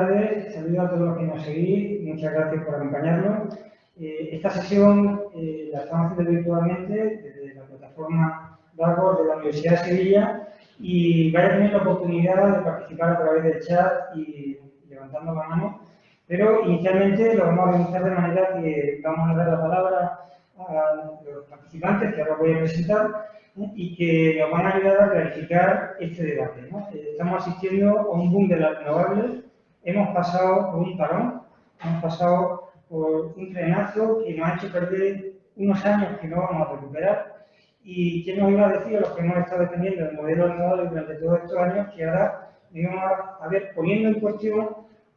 Tardes, saludos a todos los que nos seguís, muchas gracias por acompañarnos. Eh, esta sesión eh, la estamos haciendo virtualmente desde la plataforma DAGOR de la Universidad de Sevilla y vais a tener la oportunidad de participar a través del chat y levantando la mano, pero inicialmente lo vamos a organizar de manera que vamos a dar la palabra a los participantes que ahora voy a presentar y que nos van a ayudar a clarificar este debate. Eh, estamos asistiendo a un boom de las renovables, hemos pasado por un parón, hemos pasado por un frenazo que nos ha hecho perder unos años que no vamos a recuperar. Y quién nos iba a decir a los que hemos estado defendiendo el modelo renovable durante todos estos años que ahora vamos a ver poniendo en cuestión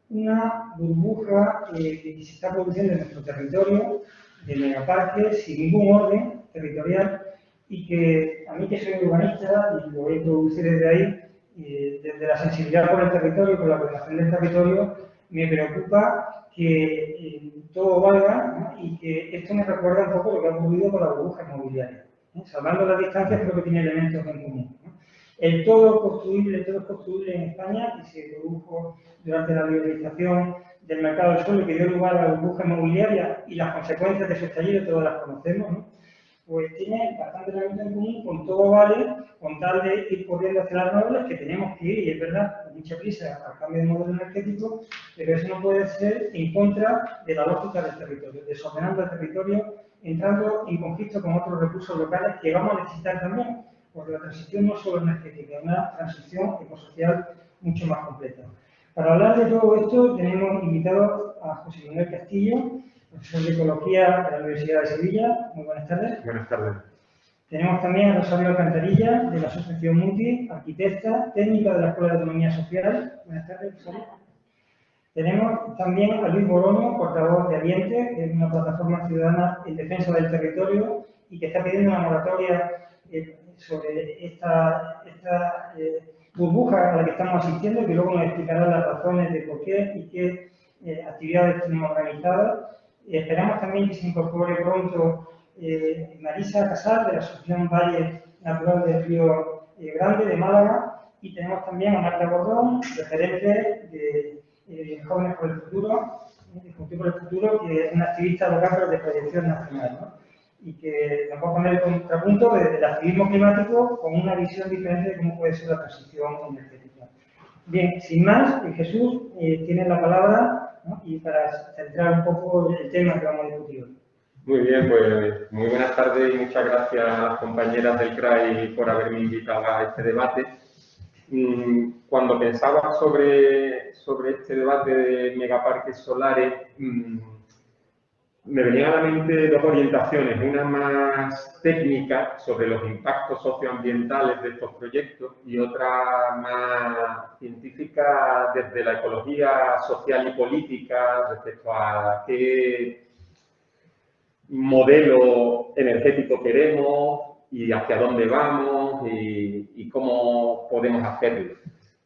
una burbuja eh, que se está produciendo en nuestro territorio de megaparques sin ningún orden territorial y que a mí que soy urbanista y lo voy a introducir desde ahí, desde la sensibilidad por el territorio, por la protección del territorio, me preocupa que todo valga y que esto me recuerda un poco lo que ha ocurrido con la burbuja inmobiliaria. ¿eh? Salvando las distancias creo que tiene elementos en común. El todo construible, todo construible en España, que se produjo durante la liberalización del mercado del suelo, que dio lugar a la burbuja inmobiliaria y las consecuencias de su estallido todas las conocemos, ¿no? Pues tiene bastante elemento en común con todo vale, con tal de ir corriendo hacia las nobles, que tenemos que ir, y es verdad, con mucha prisa al cambio de modelo energético, pero eso no puede ser en contra de la lógica del territorio, desordenando el territorio, entrando en conflicto con otros recursos locales que vamos a necesitar también, porque la transición no es solo energética, es una transición ecosocial mucho más completa. Para hablar de todo esto tenemos invitado a José Manuel Castillo, profesor de Ecología de la Universidad de Sevilla. Muy buenas tardes. Buenas tardes. Tenemos también a Rosario Alcantarilla, de la Asociación Muti, arquitecta, técnica de la Escuela de Economía Social. Buenas tardes, Rosario. Tenemos también a Luis Borono, portavoz de Aliente, que es una plataforma ciudadana en defensa del territorio y que está pidiendo una moratoria eh, sobre esta, esta eh, burbuja a la que estamos asistiendo, que luego nos explicará las razones de por qué y qué eh, actividades tenemos organizadas esperamos también que se incorpore pronto eh, Marisa Casal, de la Asociación Valle Natural del Río eh, Grande de Málaga, y tenemos también a Marta Bordón, referente de eh, Jóvenes por el Futuro, de por el Futuro, que es una activista local de proyección nacional, y que nos va a poner el contrapunto del activismo climático con una visión diferente de cómo puede ser la transición energética. Bien, sin más, Jesús tiene la palabra y para centrar un poco el tema que vamos a discutir hoy. Muy bien, pues muy buenas tardes y muchas gracias a las compañeras del CRAI por haberme invitado a este debate. Mm, cuando pensaba sobre, sobre este debate de megaparques solares, mm, me venían a la mente dos orientaciones, una más técnica sobre los impactos socioambientales de estos proyectos y otra más científica desde la ecología social y política respecto a qué modelo energético queremos y hacia dónde vamos y, y cómo podemos hacerlo.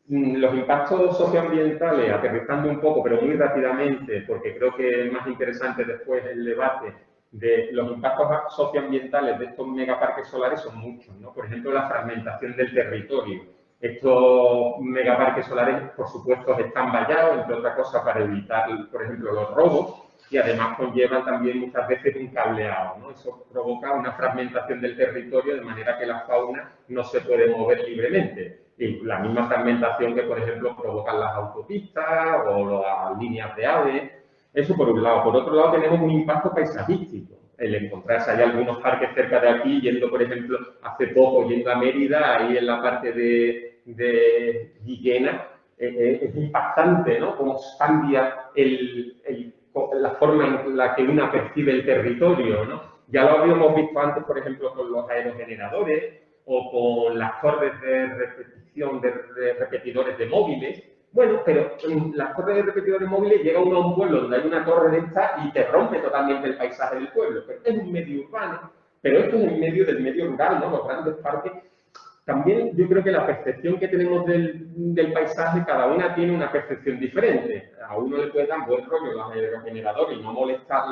Mm, los impactos socioambientales, aterrizando un poco, pero muy rápidamente, porque creo que es más interesante después el debate de los impactos socioambientales de estos megaparques solares son muchos, ¿no? Por ejemplo, la fragmentación del territorio. Estos megaparques solares, por supuesto, están vallados, entre otras cosas, para evitar, por ejemplo, los robos y además conllevan también muchas veces un cableado, ¿no? Eso provoca una fragmentación del territorio de manera que la fauna no se puede mover libremente la misma fragmentación que, por ejemplo, provocan las autopistas o las líneas de aves. Eso por un lado. Por otro lado, tenemos un impacto paisajístico. El encontrarse hay algunos parques cerca de aquí, yendo, por ejemplo, hace poco, yendo a Mérida, ahí en la parte de, de Guillena, eh, eh, es impactante, ¿no? Cómo cambia la forma en la que una percibe el territorio, ¿no? Ya lo habíamos visto antes, por ejemplo, con los aerogeneradores o con las torres de de, repetidores de móviles. Bueno, pero en las torres de repetidores móviles llega uno a un pueblo donde hay una torre de esta y te rompe totalmente el paisaje del pueblo. Pero es un medio urbano, pero esto es en medio del medio rural, ¿no? Los grandes parques. También yo creo que la percepción que tenemos del, del paisaje, cada una tiene una percepción diferente. A uno le puede dar buen rollo los aerogeneradores y no molestar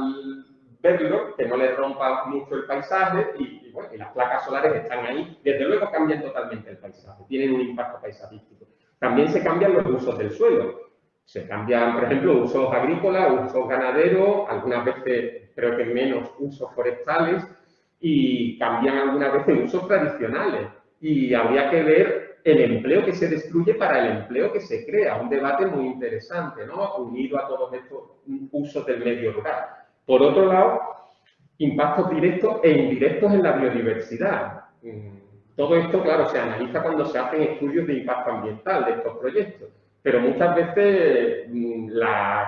verlo, que no le rompa mucho el paisaje y, y las placas solares están ahí. Desde luego cambian totalmente el paisaje, tienen un impacto paisajístico. También se cambian los usos del suelo. Se cambian, por ejemplo, usos agrícolas, usos ganaderos, algunas veces creo que menos usos forestales y cambian algunas veces usos tradicionales. Y habría que ver el empleo que se destruye para el empleo que se crea. Un debate muy interesante, ¿no? Unido a todos estos usos del medio rural. Por otro lado, impactos directos e indirectos en la biodiversidad. Todo esto, claro, se analiza cuando se hacen estudios de impacto ambiental de estos proyectos, pero muchas veces mm, las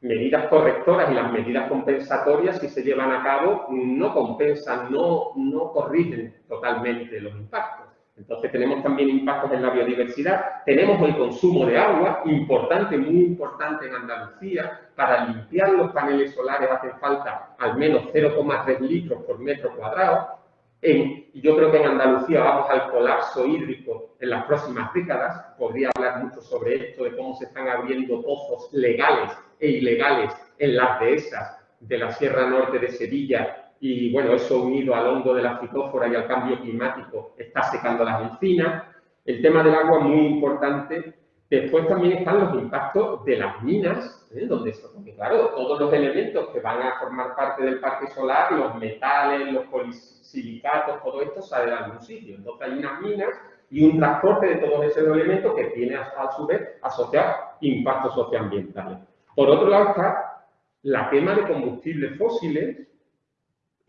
medidas correctoras y las medidas compensatorias, si se llevan a cabo, no compensan, no, no corrigen totalmente los impactos. Entonces tenemos también impactos en la biodiversidad, tenemos el consumo de agua, importante, muy importante en Andalucía, para limpiar los paneles solares hace falta al menos 0,3 litros por metro cuadrado, yo creo que en Andalucía vamos al colapso hídrico en las próximas décadas. Podría hablar mucho sobre esto, de cómo se están abriendo pozos legales e ilegales en las dehesas de la Sierra Norte de Sevilla y, bueno, eso unido al hondo de la fitófora y al cambio climático está secando las encinas. El tema del agua muy importante. Después también están los impactos de las minas, ¿eh? donde, claro, todos los elementos que van a formar parte del parque solar, los metales, los polis silicatos, todo esto sale de algún sitio. Entonces hay unas minas y un transporte de todos esos elementos que tiene a, su vez asociar impactos socioambientales. Por otro lado está la quema de combustibles fósiles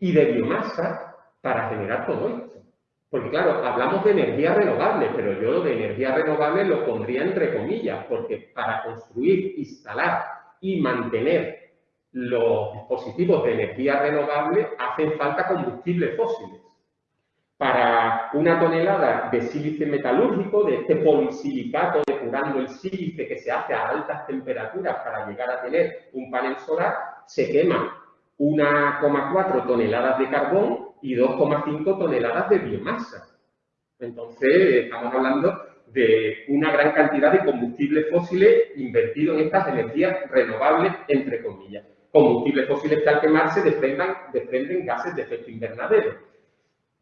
y de biomasa para generar todo esto. Porque claro, hablamos de energía renovable, pero yo lo de energía renovable lo pondría entre comillas, porque para construir, instalar y mantener los dispositivos de energía renovable hacen falta combustibles fósiles. Para una tonelada de sílice metalúrgico, de este polisilicato depurando el sílice que se hace a altas temperaturas para llegar a tener un panel solar, se quema 1,4 toneladas de carbón y 2,5 toneladas de biomasa. Entonces, estamos hablando de una gran cantidad de combustibles fósiles invertidos en estas energías renovables, entre comillas combustibles fósiles que al quemarse desprenden gases de efecto invernadero.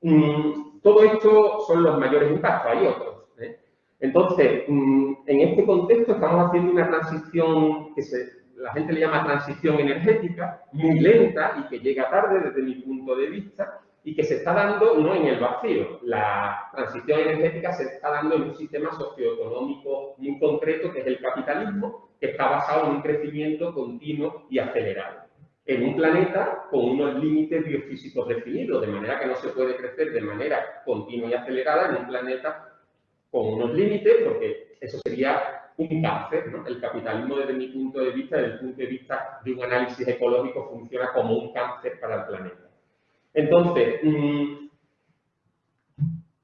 Mm, todo esto son los mayores impactos, hay otros. ¿eh? Entonces, mm, en este contexto estamos haciendo una transición que la gente le llama transición energética, muy lenta y que llega tarde desde mi punto de vista, y que se está dando no en el vacío. La transición energética se está dando en un sistema socioeconómico muy concreto, que es el capitalismo, que está basado en un crecimiento continuo y acelerado. En un planeta con unos límites biofísicos definidos, de manera que no se puede crecer de manera continua y acelerada en un planeta con unos límites, porque eso sería un cáncer. El capitalismo, desde mi punto de vista, desde el punto de vista de un análisis ecológico, funciona como un cáncer para el planeta. Entonces, mm,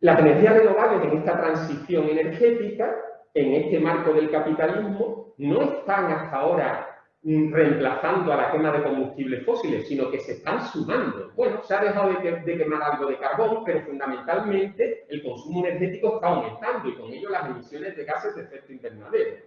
las energías renovables en esta transición energética, en este marco del capitalismo, no están hasta ahora reemplazando a la quema de combustibles fósiles, sino que se están sumando. Bueno, se ha dejado de, quemar algo de carbón, pero fundamentalmente el consumo energético está aumentando y con ello las emisiones de gases de efecto invernadero.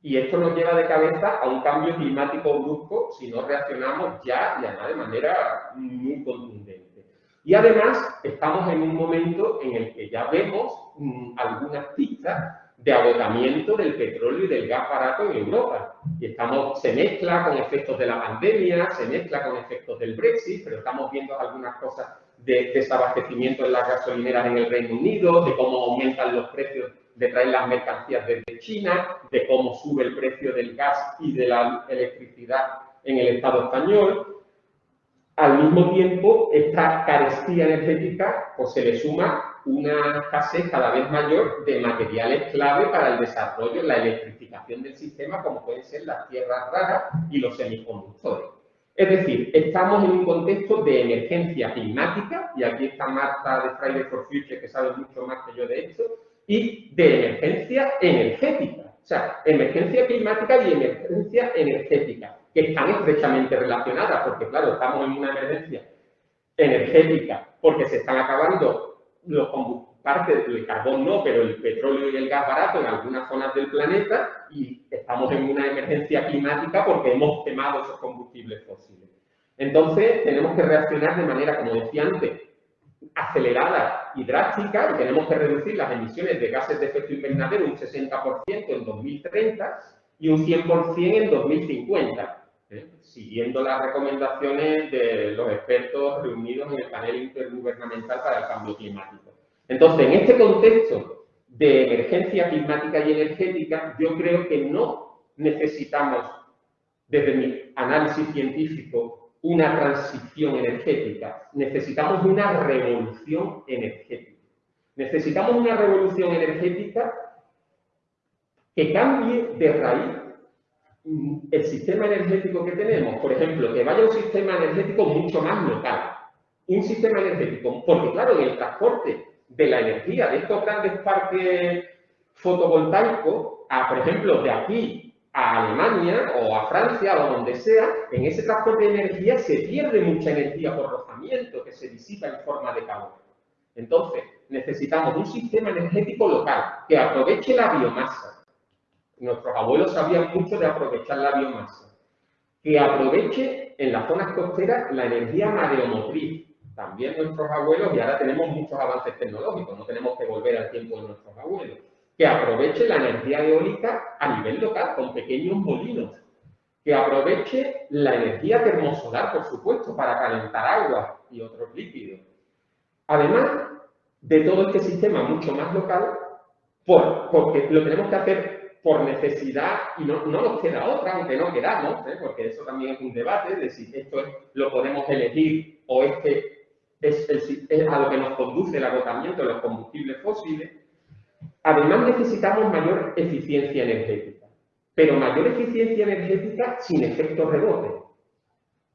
Y esto nos lleva de cabeza a un cambio climático brusco si no reaccionamos ya y además de manera muy contundente. Y además estamos en un momento en el que ya vemos mm, algunas pistas de agotamiento del petróleo y del gas barato en Europa. Y estamos, se mezcla con efectos de la pandemia, se mezcla con efectos del Brexit, pero estamos viendo algunas cosas de desabastecimiento en las gasolineras en el Reino Unido, de cómo aumentan los precios de traer las mercancías desde China, de cómo sube el precio del gas y de la electricidad en el Estado español. Al mismo tiempo, esta carestía energética pues, se le suma una escasez cada vez mayor de materiales clave para el desarrollo, la electrificación del sistema, como pueden ser las tierras raras y los semiconductores. Es decir, estamos en un contexto de emergencia climática, y aquí está Marta de Friday for Future, que sabe mucho más que yo de esto, y de emergencia energética. O sea, emergencia climática y emergencia energética, que están estrechamente relacionadas, porque claro, estamos en una emergencia energética, porque se están acabando los parte del carbón no, pero el petróleo y el gas barato en algunas zonas del planeta y estamos en una emergencia climática porque hemos quemado esos combustibles fósiles. Entonces, tenemos que reaccionar de manera, como decía antes, acelerada y drástica y tenemos que reducir las emisiones de gases de efecto invernadero un 60% en 2030 y un 100% en 2050, ¿eh? siguiendo las recomendaciones de los expertos reunidos en el panel intergubernamental para el cambio climático. Entonces, en este contexto de emergencia climática y energética, yo creo que no necesitamos, desde mi análisis científico, una transición energética. Necesitamos una revolución energética. Necesitamos una revolución energética que cambie de raíz el sistema energético que tenemos. Por ejemplo, que vaya un sistema energético mucho más local. Un sistema energético, porque claro, en el transporte de la energía de estos grandes parques fotovoltaicos, a, por ejemplo, de aquí a Alemania o a Francia o donde sea, en ese transporte de energía se pierde mucha energía por rozamiento que se disipa en forma de calor. Entonces, necesitamos un sistema energético local que aproveche la biomasa. Nuestros abuelos sabían mucho de aprovechar la biomasa. Que aproveche en las zonas costeras la energía mareomotriz, también nuestros abuelos, y ahora tenemos muchos avances tecnológicos, no tenemos que volver al tiempo de nuestros abuelos, que aproveche la energía eólica a nivel local, con pequeños molinos, que aproveche la energía termosolar, por supuesto, para calentar agua y otros líquidos. Además de todo este sistema mucho más local, porque lo tenemos que hacer por necesidad y no, nos queda otra, aunque no queramos, ¿eh? porque eso también es un debate de si esto lo podemos elegir o es que es, a lo que nos conduce el agotamiento de los combustibles fósiles, además necesitamos mayor eficiencia energética, pero mayor eficiencia energética sin efecto rebote.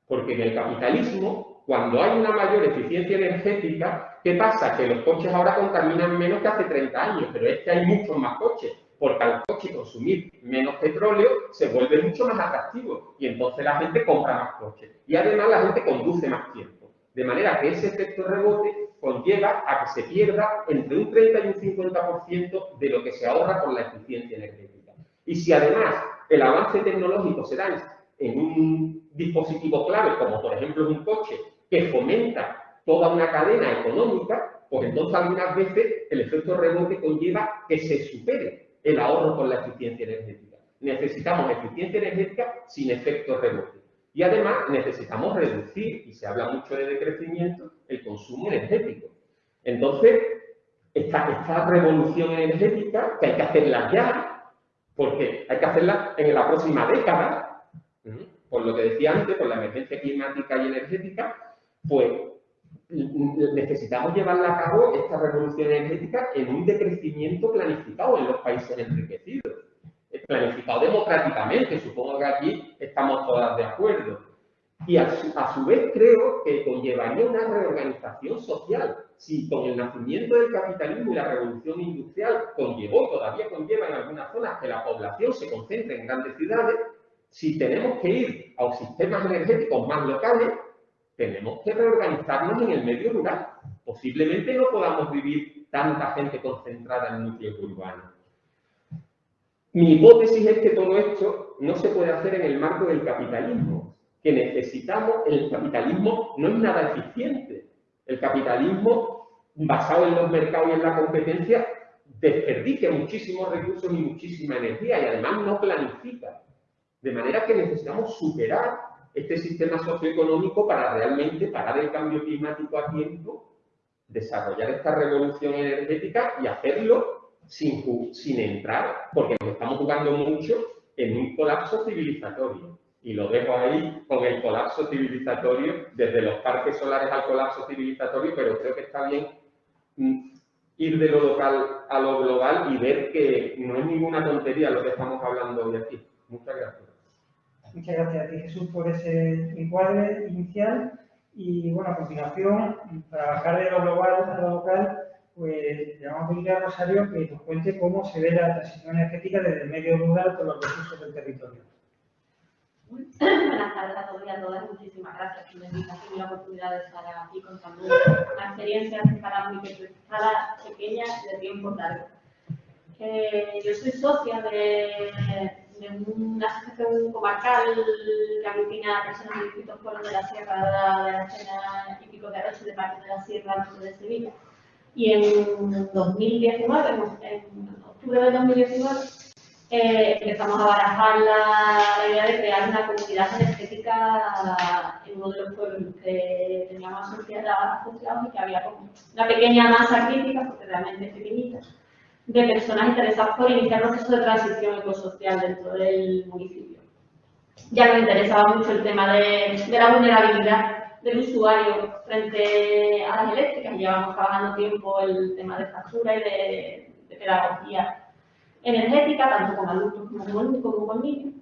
Porque en el capitalismo, cuando hay una mayor eficiencia energética, ¿qué pasa? Que los coches ahora contaminan menos que hace 30 años, pero es que hay muchos más coches, porque al coche consumir menos petróleo se vuelve mucho más atractivo y entonces la gente compra más coches y además la gente conduce más tiempo. De manera que ese efecto rebote conlleva a que se pierda entre un 30 y un 50% de lo que se ahorra con la eficiencia energética. Y si además el avance tecnológico se da en un dispositivo clave, como por ejemplo un coche, que fomenta toda una cadena económica, pues entonces algunas veces el efecto rebote conlleva que se supere el ahorro con la eficiencia energética. Necesitamos eficiencia energética sin efecto rebote. Y además necesitamos reducir, y se habla mucho de decrecimiento, el consumo energético. Entonces, esta, revolución energética, que hay que hacerla ya, porque hay que hacerla en la próxima década, por lo que decía antes, por la emergencia climática y energética, pues necesitamos llevarla a cabo, esta revolución energética, en un decrecimiento planificado en los países enriquecidos planificado democráticamente, supongo que aquí estamos todas de acuerdo. Y a su, vez creo que conllevaría una reorganización social. Si con el nacimiento del capitalismo y la revolución industrial conllevó, todavía conlleva en algunas zonas que la población se concentre en grandes ciudades, si tenemos que ir a sistemas energéticos más locales, tenemos que reorganizarnos en el medio rural. Posiblemente no podamos vivir tanta gente concentrada en núcleos urbanos. Mi hipótesis es que todo esto no se puede hacer en el marco del capitalismo, que necesitamos, el capitalismo no es nada eficiente. El capitalismo, basado en los mercados y en la competencia, desperdicia muchísimos recursos y muchísima energía y además no planifica. De manera que necesitamos superar este sistema socioeconómico para realmente parar el cambio climático a tiempo, desarrollar esta revolución energética y hacerlo sin, sin entrar, porque nos estamos jugando mucho en un colapso civilizatorio. Y lo dejo ahí con el colapso civilizatorio, desde los parques solares al colapso civilizatorio, pero creo que está bien mm, ir de lo local a lo global y ver que no es ninguna tontería lo que estamos hablando hoy aquí. Muchas gracias. Muchas gracias a ti, Jesús, por ese encuadre inicial. Y bueno, a continuación, para bajar de lo global a lo local, pues le vamos a pedir a Rosario que nos cuente cómo se ve la transición energética desde el medio rural con los recursos del territorio. Buenas tardes a todos y a todas. Muchísimas gracias por la invitación y la oportunidad de estar aquí contando una experiencia para muy pequeña de tiempo largo. Eh, yo soy socia de, una asociación comarcal que aglutina a personas de distintos pueblos de la Sierra de la Chena y Pico de Aroche, de parte de la Sierra de Sevilla. Y en 2019, en octubre de 2019, eh, empezamos a barajar la, idea de crear una comunidad energética en uno de los pueblos que teníamos asociados y que había una pequeña masa crítica, porque realmente es pequeñita, de personas interesadas por iniciar procesos de transición ecosocial dentro del municipio. Ya nos interesaba mucho el tema de, la vulnerabilidad del usuario frente a las eléctricas. Llevamos trabajando tiempo el tema de factura y de, de pedagogía energética, tanto con adultos como con, niños.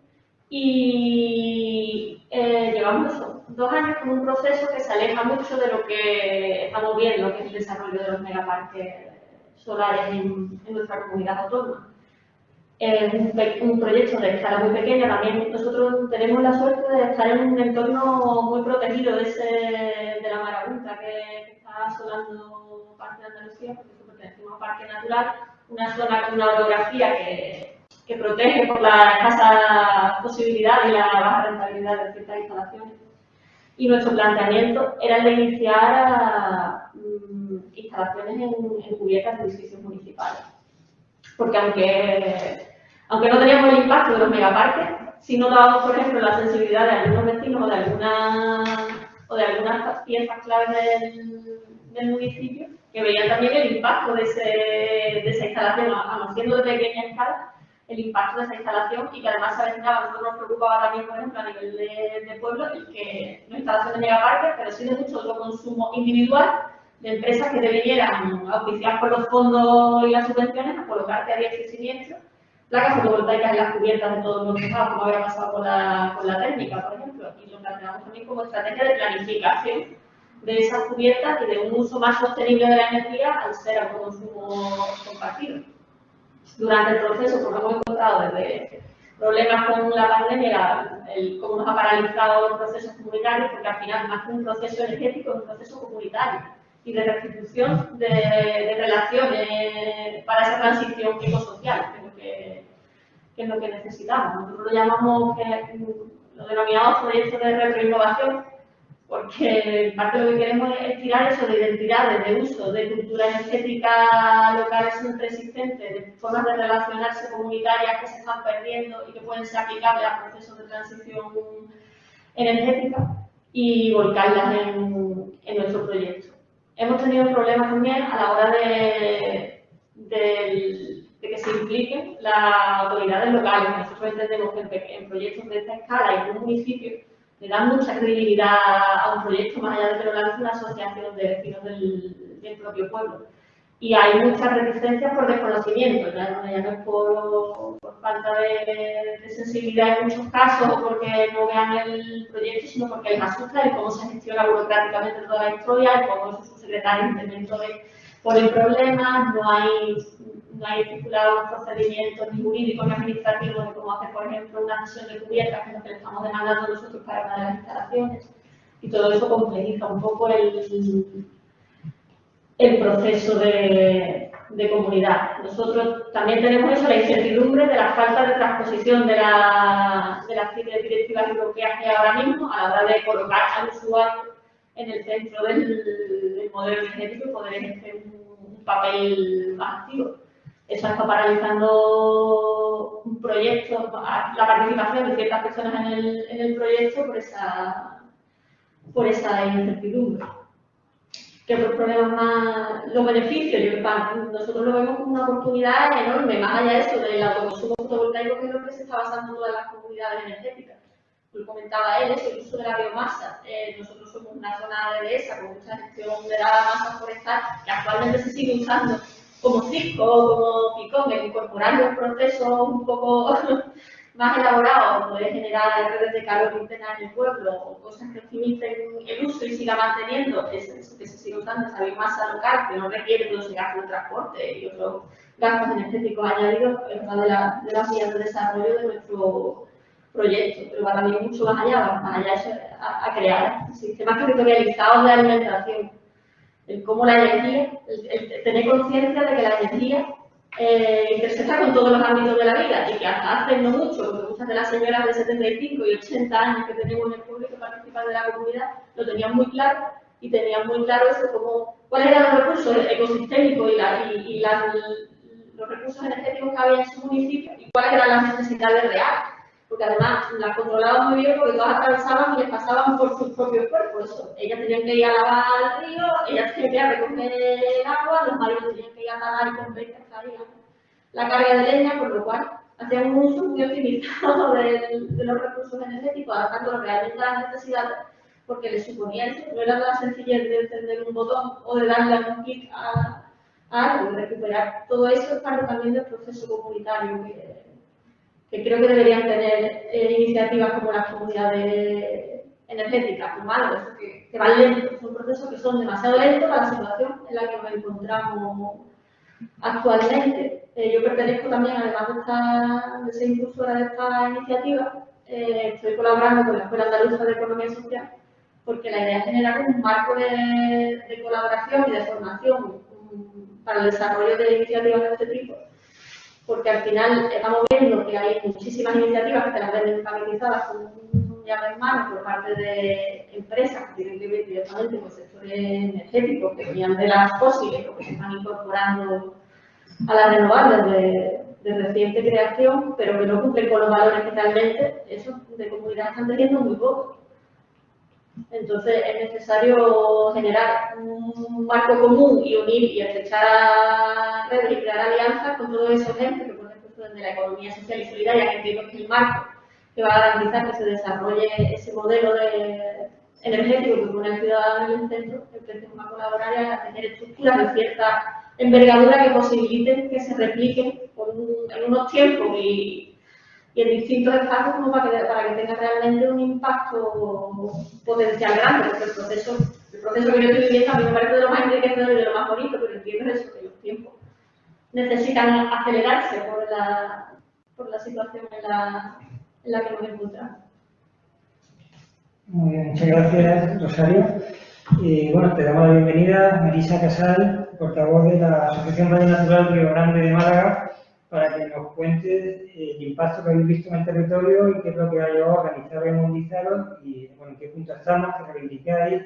Y eh, llevamos dos años con un proceso que se aleja mucho de lo que estamos viendo, que es el desarrollo de los megaparques solares en, nuestra comunidad autónoma. Es un, proyecto de escala muy pequeña, también nosotros tenemos la suerte de estar en un entorno muy protegido de, ese, de la marabunta que, está asolando parte de Andalucía, porque pertenecemos a un parque natural, una zona con una orografía que, que protege por la escasa posibilidad y la baja rentabilidad de ciertas instalaciones. Y nuestro planteamiento era el de iniciar mm, instalaciones en, en, cubiertas de edificios municipales. Porque aunque, aunque no teníamos el impacto de los megaparques, si no dábamos, por ejemplo, la sensibilidad de algunos vecinos o de, alguna, o de algunas piezas claves del, del municipio, que veían también el impacto de, ese, de esa instalación, aun siendo de pequeña escala, el impacto de esa instalación y que además se avecinaba, nosotros nos preocupaba también, por ejemplo, a nivel de, pueblo, el que no instalación de megaparques, pero sí de mucho otro consumo individual de empresas que te vinieran auspiciar por los fondos y las subvenciones a colocarte a diestro y siniestro placas fotovoltaicas en las cubiertas de todos los estados, como había pasado con la, con la térmica, por ejemplo, y lo planteamos también como estrategia de planificación de esas cubiertas y de un uso más sostenible de la energía al ser autoconsumo compartido. Durante el proceso, como hemos encontrado desde problemas con la pandemia, el, cómo nos ha paralizado los procesos comunitarios, porque al final, más que un proceso energético, es un proceso comunitario y de restitución de, relaciones para esa transición ecosocial, que es lo que, es lo que necesitamos. Nosotros lo llamamos, que, lo denominamos proyectos de retroinnovación, porque parte de lo que queremos es tirar eso de identidades, de uso, de cultura energética local siempre existente, de formas de relacionarse comunitarias que se están perdiendo y que pueden ser aplicables a procesos de transición energética y volcarlas en, en nuestro proyecto. Hemos tenido problemas también a la hora de, que se impliquen las autoridades locales. Nosotros entendemos que en, proyectos de esta escala y en un municipio le dan mucha credibilidad a un proyecto, más allá de que lo lance una asociación de vecinos del propio pueblo. Y hay muchas resistencias por desconocimiento, ya, no es por, por falta de, de, sensibilidad en muchos casos o porque no vean el proyecto, sino porque les asusta el cómo se gestiona burocráticamente toda la historia, el cómo su secretario interventores el problemas, no hay no hay estipulados procedimientos ni jurídicos ni administrativos de cómo hacer, por ejemplo, una sesión de cubiertas, que es lo que le estamos demandando nosotros para una de las instalaciones. Y todo eso complejiza un poco el, el proceso de, comunidad. Nosotros también tenemos eso, la incertidumbre de la falta de transposición de, la, de las directivas europeas que hay ahora mismo a la hora de colocar al usuario en el centro del, del modelo energético y poder ejercer un papel más activo. Eso está paralizando un proyecto, la participación de ciertas personas en el, en el proyecto por esa, por esa incertidumbre. ¿Qué problemas más? Los beneficios, nosotros lo vemos como una oportunidad enorme, más allá de eso, del autoconsumo fotovoltaico, que es lo que se está basando en todas las comunidades energéticas. Lo comentaba él, es el uso de la biomasa. Eh, nosotros somos una zona de dehesa con mucha gestión de la masa forestal que actualmente se sigue usando como Cisco, como Picón, incorporando un proceso un poco más elaborado, poder generar redes de calor interna en el pueblo o cosas que optimicen el uso y siga manteniendo eso, que se siga usando esa biomasa local que no requiere todo ese gasto de transporte y otros gastos energéticos añadidos, es una de, las vías de desarrollo de nuestro proyecto, pero va también mucho más allá, va más allá a, a crear sistemas territorializados de alimentación el cómo la energía, el, tener conciencia de que la energía eh, intersecta con todos los ámbitos de la vida y que hasta hace no mucho, porque muchas de las señoras de 75 y 80 años que tenemos en el público que participan de la comunidad lo tenían muy claro y tenían muy claro eso como cuáles eran los recursos ecosistémicos y, la, y, los recursos energéticos que había en su municipio y cuáles eran las necesidades reales. Porque además las controlaban muy bien porque todas atravesaban y les pasaban por sus propios cuerpos. Ellas tenían que ir a lavar al río, ellas tenían que ir a recoger agua, los maridos tenían que ir a nadar y comprar la carga de leña, por lo cual hacían un uso muy optimizado de, de los recursos energéticos, adaptando realmente a las necesidades porque le suponía eso, no era la sencillez de encender un botón o de darle un clic a, algo, de recuperar todo eso es parte también del proceso comunitario que, creo que deberían tener eh, iniciativas como las comunidades energéticas, algo que, que van lentos, son procesos que son demasiado lentos para la situación en la que nos encontramos actualmente. Eh, yo pertenezco también, además de, esta, de ser impulsora de esta iniciativa, eh, estoy colaborando con la Escuela Andaluza de Economía Social porque la idea es generar un marco de, colaboración y de formación para el desarrollo de iniciativas de este tipo, porque al final estamos viendo que hay muchísimas iniciativas que se las ven pacetizadas con un llave en mano por parte de empresas que tienen que ver directamente con sectores energéticos que venían de las fósiles o que se están incorporando a las renovables de, reciente creación, pero que no cumplen con los valores que realmente esos de comunidad están teniendo muy poco. Entonces es necesario generar un marco común y unir y estrechar redes y crear alianzas con todos esos entes que ejemplo de la economía social y solidaria, que entiendo que es el marco que va a garantizar que se desarrolle ese modelo de energético que pone al ciudadano en el centro, empecemos a colaborar y a tener estructuras de cierta envergadura que posibiliten que se repliquen en unos tiempos y y en distintos espacios como para que, que tenga realmente un impacto potencial grande, porque el proceso, el proceso que yo estoy viviendo a mí me parece de lo más enriquecedor y de lo más bonito, pero entiendo eso, que los tiempos necesitan acelerarse por la, por la situación en la, en la que nos encontramos. Muy bien, muchas gracias, Rosario. Y bueno, te damos la bienvenida, Marisa Casal, portavoz de la Asociación Valle Natural Río Grande de Málaga, para que nos cuentes eh, el impacto que habéis visto en el territorio y qué es lo que ha llevado a organizar y movilizaros y bueno, en qué punto estamos, qué reivindicáis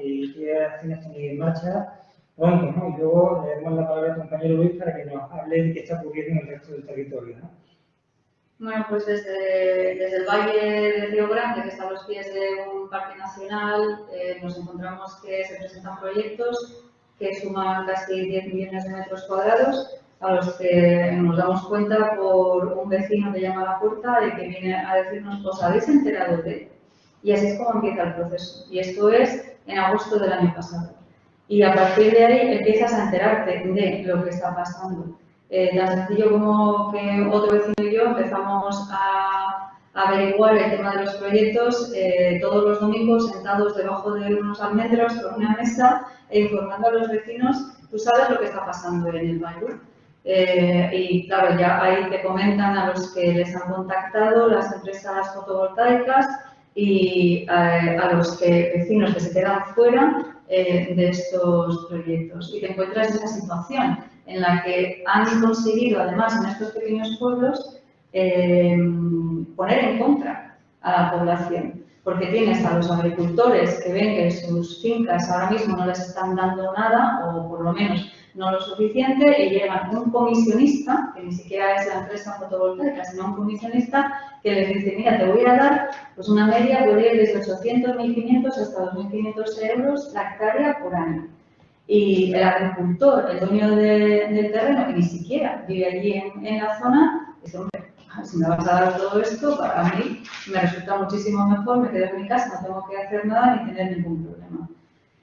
y qué acciones tenéis en marcha pronto. ¿no? Y luego le damos la palabra al compañero Luis para que nos hable de qué está ocurriendo en el resto del territorio. ¿no? Bueno, pues desde, desde, el Valle de Río Grande, que está a los pies de un parque nacional, eh, nos encontramos que se presentan proyectos que suman casi 10 millones de metros cuadrados a los que nos damos cuenta por un vecino que llama a la puerta y que viene a decirnos, ¿os habéis enterado de? Y así es como empieza el proceso. Y esto es en agosto del año pasado. Y a partir de ahí empiezas a enterarte de lo que está pasando. Eh, tan sencillo como que otro vecino y yo empezamos a, averiguar el tema de los proyectos eh, todos los domingos sentados debajo de unos almendros con una mesa e informando a los vecinos, tú sabes lo que está pasando en el valle eh, y claro, ya ahí te comentan a los que les han contactado las empresas fotovoltaicas y eh, a los vecinos que se quedan fuera eh, de estos proyectos. Y te encuentras en esa situación en la que han conseguido, además, en estos pequeños pueblos, poner en contra a la población. Porque tienes a los agricultores que ven que sus fincas ahora mismo no les están dando nada, o por lo menos no lo suficiente y llevan un comisionista, que ni siquiera es la empresa fotovoltaica, sino un comisionista que les dice, mira, te voy a dar pues una media, podría ir desde 800, 1.500 hasta 2.500 euros la hectárea por año. Y el agricultor, el dueño del terreno, que ni siquiera vive allí en, en la zona, dice, hombre, si me vas a dar todo esto, para mí me resulta muchísimo mejor, me quedo en mi casa, no tengo que hacer nada ni tener ningún problema.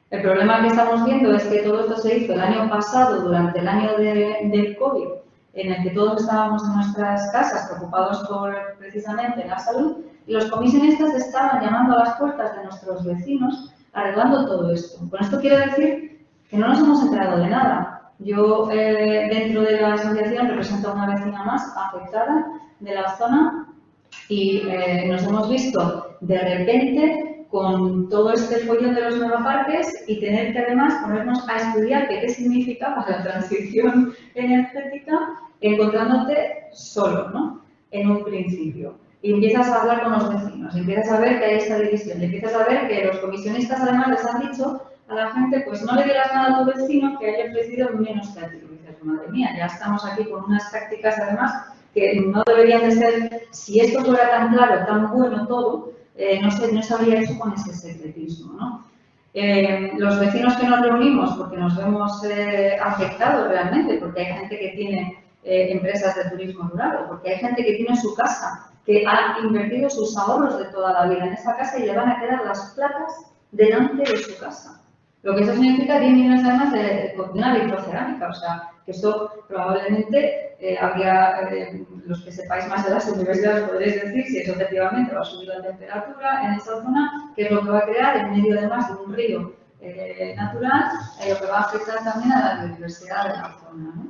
El problema que estamos viendo es que todo esto se hizo el año pasado, durante el año de, del COVID, en el que todos estábamos en nuestras casas preocupados por precisamente la salud, y los comisionistas estaban llamando a las puertas de nuestros vecinos arreglando todo esto. Con esto quiero decir que no nos hemos enterado de nada. Yo, eh, dentro de la asociación, represento a una vecina más afectada de la zona y eh, nos hemos visto de repente con todo este follón de los megaparques y tener que además ponernos a estudiar qué, significa para la transición energética encontrándote solo, ¿no? En un principio. Y empiezas a hablar con los vecinos, empiezas a ver que hay esta división, empiezas a ver que los comisionistas además les han dicho a la gente, pues no le digas nada a tu vecino que haya ofrecido menos que a ti. Y dices, madre mía, ya estamos aquí con unas tácticas además que no deberían de ser, si esto fuera tan claro, tan bueno todo, eh, no, se, no se habría hecho con ese secretismo. ¿no? Eh, los vecinos que nos reunimos, porque nos vemos eh, afectados realmente, porque hay gente que tiene empresas de turismo rural, porque hay gente que tiene su casa, que ha invertido sus ahorros de toda la vida en esa casa y le van a quedar las placas delante de su casa. Lo que eso significa 10 millones además de, de una vitrocerámica, o sea, que esto probablemente eh, habría, eh, los que sepáis más de las universidades podréis decir si eso efectivamente va a subir la temperatura en esa zona, que es lo que va a crear en medio además de un río eh, natural, lo que va a afectar también a la biodiversidad de la zona. ¿no?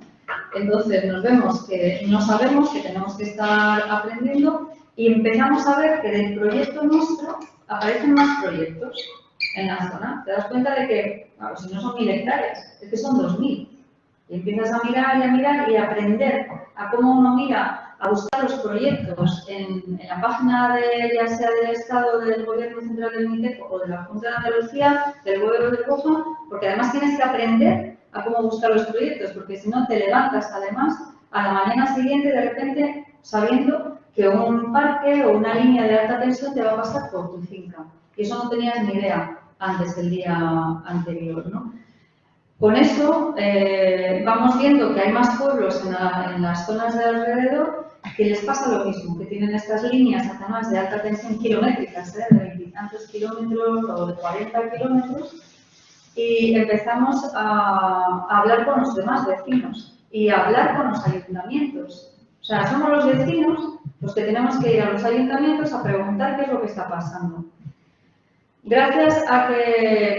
Entonces nos vemos que no sabemos, que tenemos que estar aprendiendo y empezamos a ver que del proyecto nuestro aparecen más proyectos en la zona. Te das cuenta de que, claro, si no son mil hectáreas, es que son dos mil. Y empiezas a mirar y a mirar y a aprender a cómo uno mira, a buscar los proyectos en, en la página de, ya sea del Estado, del Gobierno Central del MITECO o de la Junta de Andalucía, del Gobierno de COFA, porque además tienes que aprender a cómo buscar los proyectos, porque si no te levantas además a la mañana siguiente de repente sabiendo que un parque o una línea de alta tensión te va a pasar por tu finca. Y eso no tenías ni idea antes del día anterior, ¿no? Con eso eh, vamos viendo que hay más pueblos en, la, en, las zonas de alrededor que les pasa lo mismo, que tienen estas líneas además de alta tensión kilométricas, ¿eh? de veintitantos kilómetros o de 40 kilómetros, y empezamos a, a, hablar con los demás vecinos y a hablar con los ayuntamientos. O sea, somos los vecinos los que tenemos que ir a los ayuntamientos a preguntar qué es lo que está pasando. Gracias a que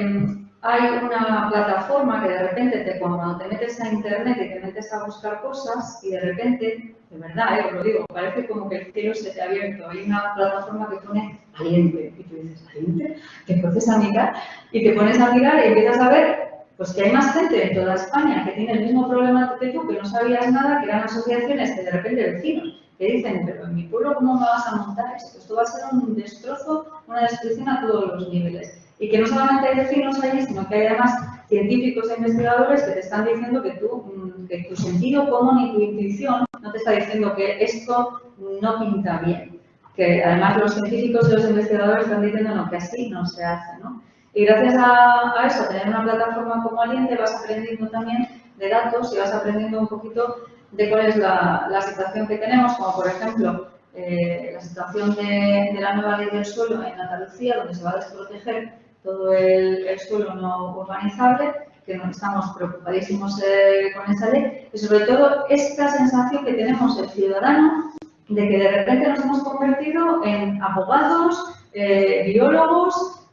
hay una plataforma que de repente te, cuando te metes a internet y te metes a buscar cosas y de repente, de verdad, eh, os lo digo, parece como que el cielo se te ha abierto. Hay una plataforma que pone aliente y tú dices, aliente, te empiezas a mirar y te pones a mirar y empiezas a ver pues que hay más gente en toda España que tiene el mismo problema que tú, que no sabías nada, que eran asociaciones que de repente vecinos que dicen, pero en mi pueblo ¿cómo me vas a montar esto? Esto va a ser un destrozo, una destrucción a todos los niveles y que no solamente hay vecinos allí, sino que hay además científicos e investigadores que te están diciendo que, tú, mm, que tu sentido común y tu intuición no te está diciendo que esto no pinta bien. Que además los científicos y los investigadores están diciendo no, que así no se hace. ¿no? Y gracias a, a eso, tener una plataforma como Aliente, vas aprendiendo también de datos y vas aprendiendo un poquito de cuál es la, la situación que tenemos, como por ejemplo eh, la situación de, la nueva ley del suelo en Andalucía, donde se va a desproteger todo el, el suelo no urbanizable, que no estamos preocupadísimos eh, con esa ley, y sobre todo esta sensación que tenemos el ciudadano de que de repente nos hemos convertido en abogados, eh, biólogos,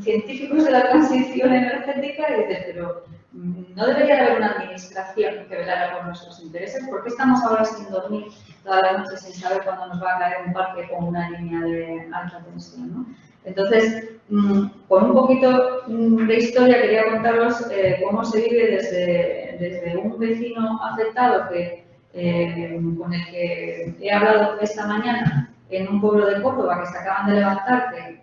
científicos de la transición energética, y dices, pero no debería haber una administración que velara por nuestros intereses, ¿por qué estamos ahora sin dormir toda la noche sin saber cuándo nos va a caer un parque con una línea de alta tensión? ¿no? Entonces, mm, con un poquito mm, de historia quería contaros eh, cómo se vive desde, desde, un vecino afectado que, eh, con el que he hablado esta mañana en un pueblo de Córdoba que se acaban de levantar, que,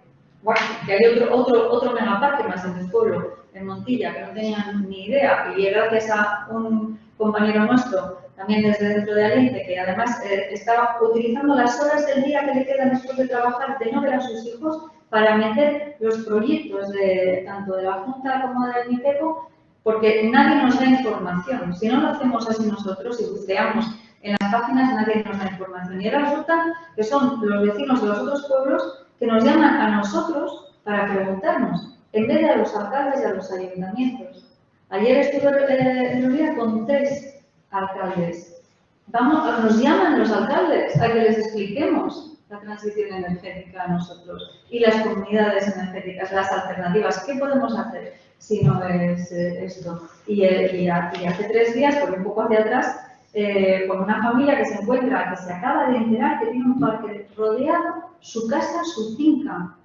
que hay otro, otro, otro megaparque más en el pueblo, en Montilla, que no tenían ni idea, y gracias a un compañero nuestro, también desde dentro de Aliente, que además eh, estaba utilizando las horas del día que le quedan después de trabajar de no ver a sus hijos para meter los proyectos de, tanto de la Junta como del MITECO, porque nadie nos da información. Si no lo hacemos así nosotros y buceamos en las páginas, nadie nos da información. Y ahora resulta que son los vecinos de los otros pueblos que nos llaman a nosotros para preguntarnos, en vez de a los alcaldes y a los ayuntamientos. Ayer estuve en día con tres alcaldes. Vamos, nos llaman los alcaldes a que les expliquemos la transición energética a nosotros y las comunidades energéticas, las alternativas. ¿Qué podemos hacer si no es eh, esto? Y, eh, y, hace tres días, por un poco hacia atrás, eh, con una familia que se encuentra, que se acaba de enterar que tiene un parque rodeado, su casa, su finca.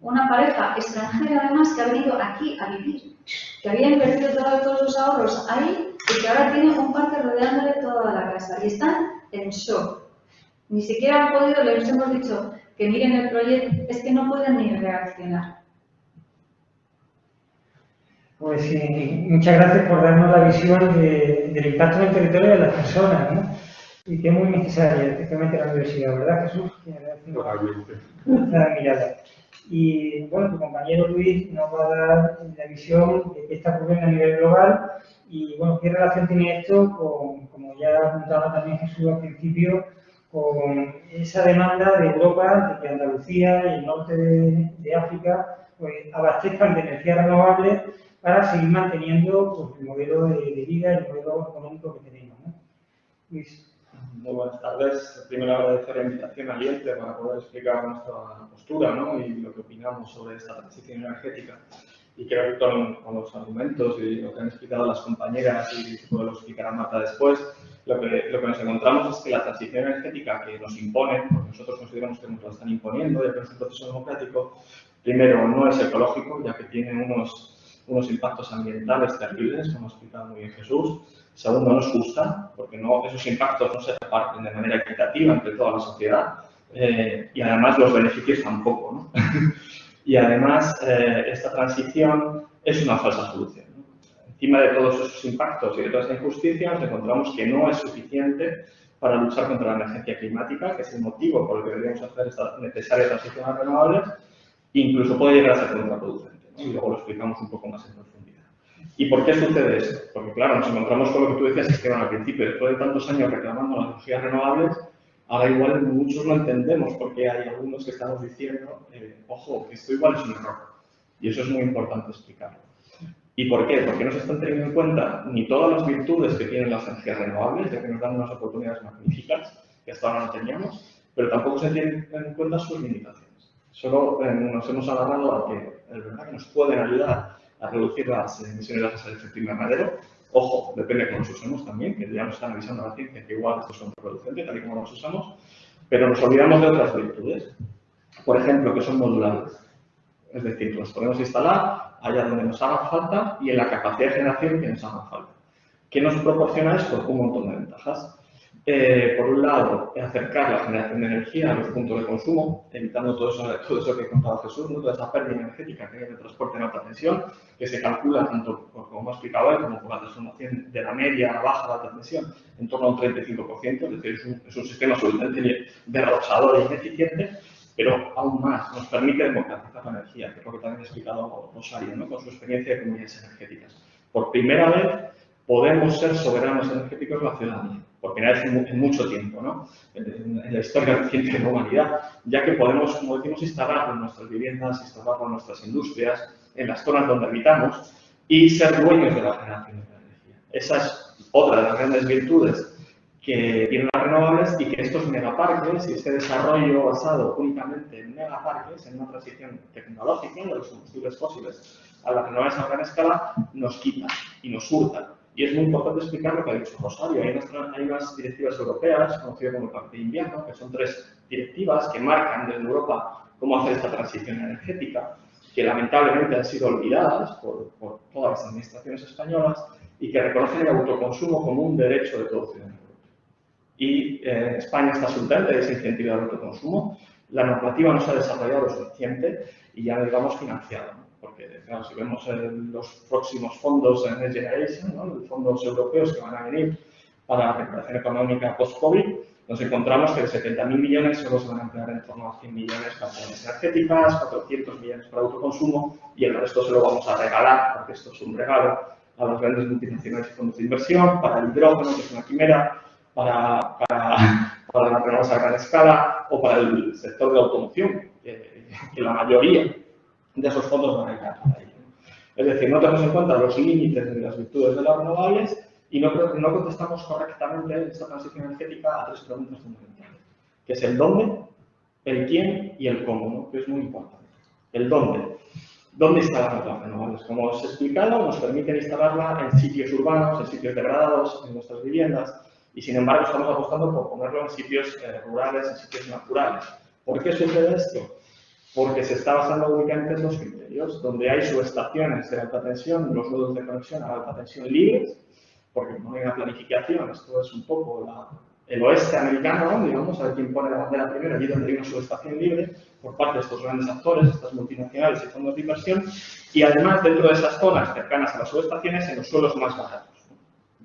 Una pareja extranjera además que ha venido aquí a vivir, que había invertido todo, todos sus ahorros ahí y que ahora tiene un parque rodeándole toda la casa. Y están en shock ni siquiera han podido, les hemos dicho que miren el proyecto, es que no pueden ni reaccionar. Pues sí, muchas gracias por darnos la visión de, del impacto en el territorio de las personas. ¿no? y que es muy necesaria, especialmente en la universidad, ¿verdad, Jesús? Totalmente. mirada. Y bueno, tu compañero Luis nos va a dar la visión de qué está ocurriendo a nivel global y bueno, qué relación tiene esto con, como ya apuntaba también Jesús al principio, con esa demanda de Europa de que Andalucía y el norte de, África pues, abastezcan de energías renovables para seguir manteniendo pues, el modelo de, vida y el modelo económico que tenemos. ¿no? Luis. Muy buenas tardes. Primero agradecer la invitación al IELTE para poder explicar nuestra postura ¿no? y lo que opinamos sobre esta transición energética. Y creo que con, los argumentos y lo que han explicado las compañeras y que lo explicará Marta después, lo que, lo que nos encontramos es que la transición energética que nos imponen, porque nosotros consideramos que nos la están imponiendo, ya que es un proceso democrático, primero no es ecológico, ya que tiene unos, unos impactos ambientales terribles, como ha explicado muy bien Jesús. Segundo, no es justa, porque no, esos impactos no se reparten de manera equitativa entre toda la sociedad. Eh, y además los beneficios tampoco. ¿no? y además eh, esta transición es una falsa solución. Encima de todos esos impactos y de toda esa injusticia, nos encontramos que no es suficiente para luchar contra la emergencia climática, que es el motivo por el que deberíamos hacer esta necesaria transición a renovables, incluso puede llegar a ser contraproducente. Y luego lo explicamos un poco más en profundidad. ¿Y por qué sucede eso? Porque claro, nos encontramos con lo que tú decías, que al principio, después de tantos años reclamando las energías renovables, ahora igual muchos no entendemos porque hay algunos que estamos diciendo, eh, ojo, esto igual es un error. Y eso es muy importante explicarlo. ¿Y por qué? Porque no se están teniendo en cuenta ni todas las virtudes que tienen las energías renovables, ya que nos dan unas oportunidades magníficas que hasta ahora no teníamos, pero tampoco se tienen en cuenta sus limitaciones. Solo eh, nos hemos agarrado a que es verdad que nos pueden ayudar a reducir las emisiones de gases de efecto invernadero. Ojo, depende de cómo los usemos también, que ya nos están avisando la ciencia que igual estos son producentes, tal y como los usamos, pero nos olvidamos de otras virtudes. Por ejemplo, que son modulables. Es decir, los podemos instalar allá donde nos haga falta y en la capacidad de generación que nos haga falta. ¿Qué nos proporciona esto? Un montón de ventajas. Eh, por un lado, acercar la generación de energía a los puntos de consumo, evitando todo eso, todo eso que ha contado Jesús, toda esa pérdida energética que hay de transporte en alta tensión, que se calcula tanto, como ha explicado él, como por la transformación de la media a la baja de alta tensión, en torno a un 35%, es decir, es un, es un sistema absolutamente derrochador e ineficiente, pero aún más nos permite democratizar la energía, que es lo que también ha explicado Rosario, ¿no? con su experiencia de comunidades energéticas. Por primera vez podemos ser soberanos energéticos la ciudadanía por primera vez en, mucho tiempo, ¿no? en, la historia reciente de la humanidad, ya que podemos, como decimos, instalarlo en nuestras viviendas, instalarlo en nuestras industrias, en las zonas donde habitamos y ser dueños de la generación de energía. Esa es otra de las grandes virtudes que tienen las renovables y que estos megaparques y este desarrollo basado únicamente en megaparques, en una transición tecnológica de los combustibles fósiles a las renovables a gran escala, nos quitan y nos hurtan y es muy importante explicar lo que ha dicho Rosario. Hay unas, directivas europeas, conocidas como el Pacto de Invierno, que son tres directivas que marcan desde Europa cómo hacer esta transición energética, que lamentablemente han sido olvidadas por, todas las administraciones españolas y que reconocen el autoconsumo como un derecho de todo ciudadano. Y eh, España está absolutamente desincentivada al autoconsumo. La normativa no se ha desarrollado lo suficiente y ya, digamos, financiado porque si vemos los próximos fondos en Next Generation, los fondos europeos que van a venir para la recuperación económica post-COVID, nos encontramos que de 70.000 millones solo se van a emplear en torno a 100 millones para zonas energéticas, 400 millones para autoconsumo y el resto se lo vamos a regalar, porque esto es un regalo, a los grandes multinacionales y fondos de inversión, para el hidrógeno, que es una quimera, para, para, para la renovables a gran escala o para el sector de automoción, que la mayoría de esos fondos van a ir. Es decir, no tenemos en cuenta los límites de las virtudes de las renovables y no, no contestamos correctamente en esta transición energética a tres preguntas fundamentales, que es el dónde, el quién y el cómo, ¿no? que es muy importante. El dónde. ¿Dónde instalamos las renovables? Como os he explicado, nos permiten instalarla en sitios urbanos, en sitios degradados, en nuestras viviendas, y sin embargo estamos apostando por ponerlo en sitios eh, rurales, en sitios naturales. ¿Por qué sucede esto? Porque se está basando únicamente en dos criterios, donde hay subestaciones de alta tensión, los nodos de conexión a alta tensión libres, porque no hay una planificación, esto es un poco el oeste americano, digamos, a ver quién pone la bandera primero, allí donde hay una subestación libre por parte de estos grandes actores, estas multinacionales y fondos de inversión, y además dentro de esas zonas cercanas a las subestaciones en los suelos más baratos,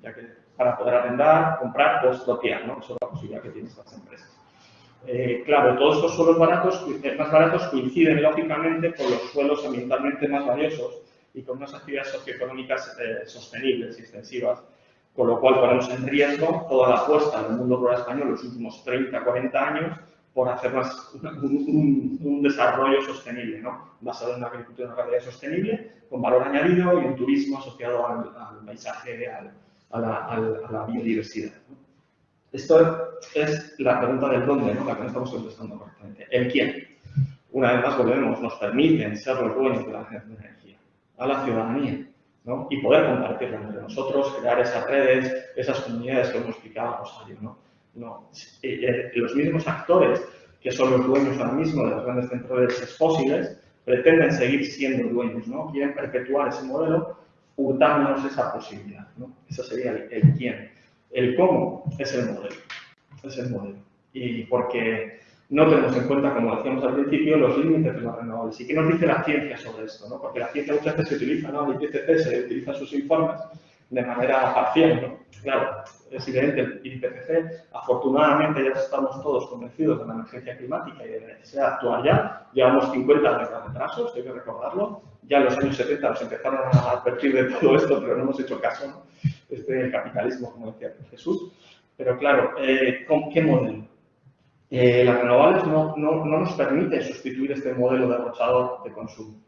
ya que para poder arrendar, comprar o expropiar, ¿no? Eso es la posibilidad que tienen estas empresas. Eh, claro, todos estos suelos baratos, eh, más baratos coinciden lógicamente con los suelos ambientalmente más valiosos y con unas actividades socioeconómicas eh, sostenibles y extensivas, con lo cual ponemos en riesgo toda la apuesta del mundo rural español en los últimos 30, 40 años por hacer más un, un, desarrollo sostenible, ¿no? basado en una agricultura y una ganadería sostenible, con valor añadido y un turismo asociado al, al paisaje, al, a, la, a, la, biodiversidad. Esto es la pregunta del dónde, ¿no? la que no estamos contestando correctamente. ¿El quién? Una vez más volvemos, nos permiten ser los dueños de la energía, a la ciudadanía, ¿no? y poder compartirla entre nosotros, crear esas redes, esas comunidades que hemos explicado Rosario. ¿no? No. Eh, eh, los mismos actores que son los dueños ahora mismo de los grandes centros fósiles pretenden seguir siendo dueños, ¿no? Quieren perpetuar ese modelo hurtándonos esa posibilidad, ¿no? Sería el, quién. El cómo es el modelo. Es el modelo. Y porque no tenemos en cuenta, como decíamos al principio, los límites de las renovables. ¿Y qué nos dice la ciencia sobre esto? ¿no? Porque la ciencia muchas veces se utiliza, ¿no? El IPCC se utiliza sus informes de manera parcial, ¿no? Claro, es evidente, el IPCC, afortunadamente ya estamos todos convencidos de la emergencia climática y de la necesidad de actuar ya. Llevamos 50 años de retrasos, hay que recordarlo. Ya en los años 70 nos empezaron a advertir de todo esto, pero no hemos hecho caso, ¿no? Este capitalismo, como decía Jesús. Pero claro, eh, ¿con qué modelo? Eh, las renovables no, no, no nos permiten sustituir este modelo derrochador de consumo.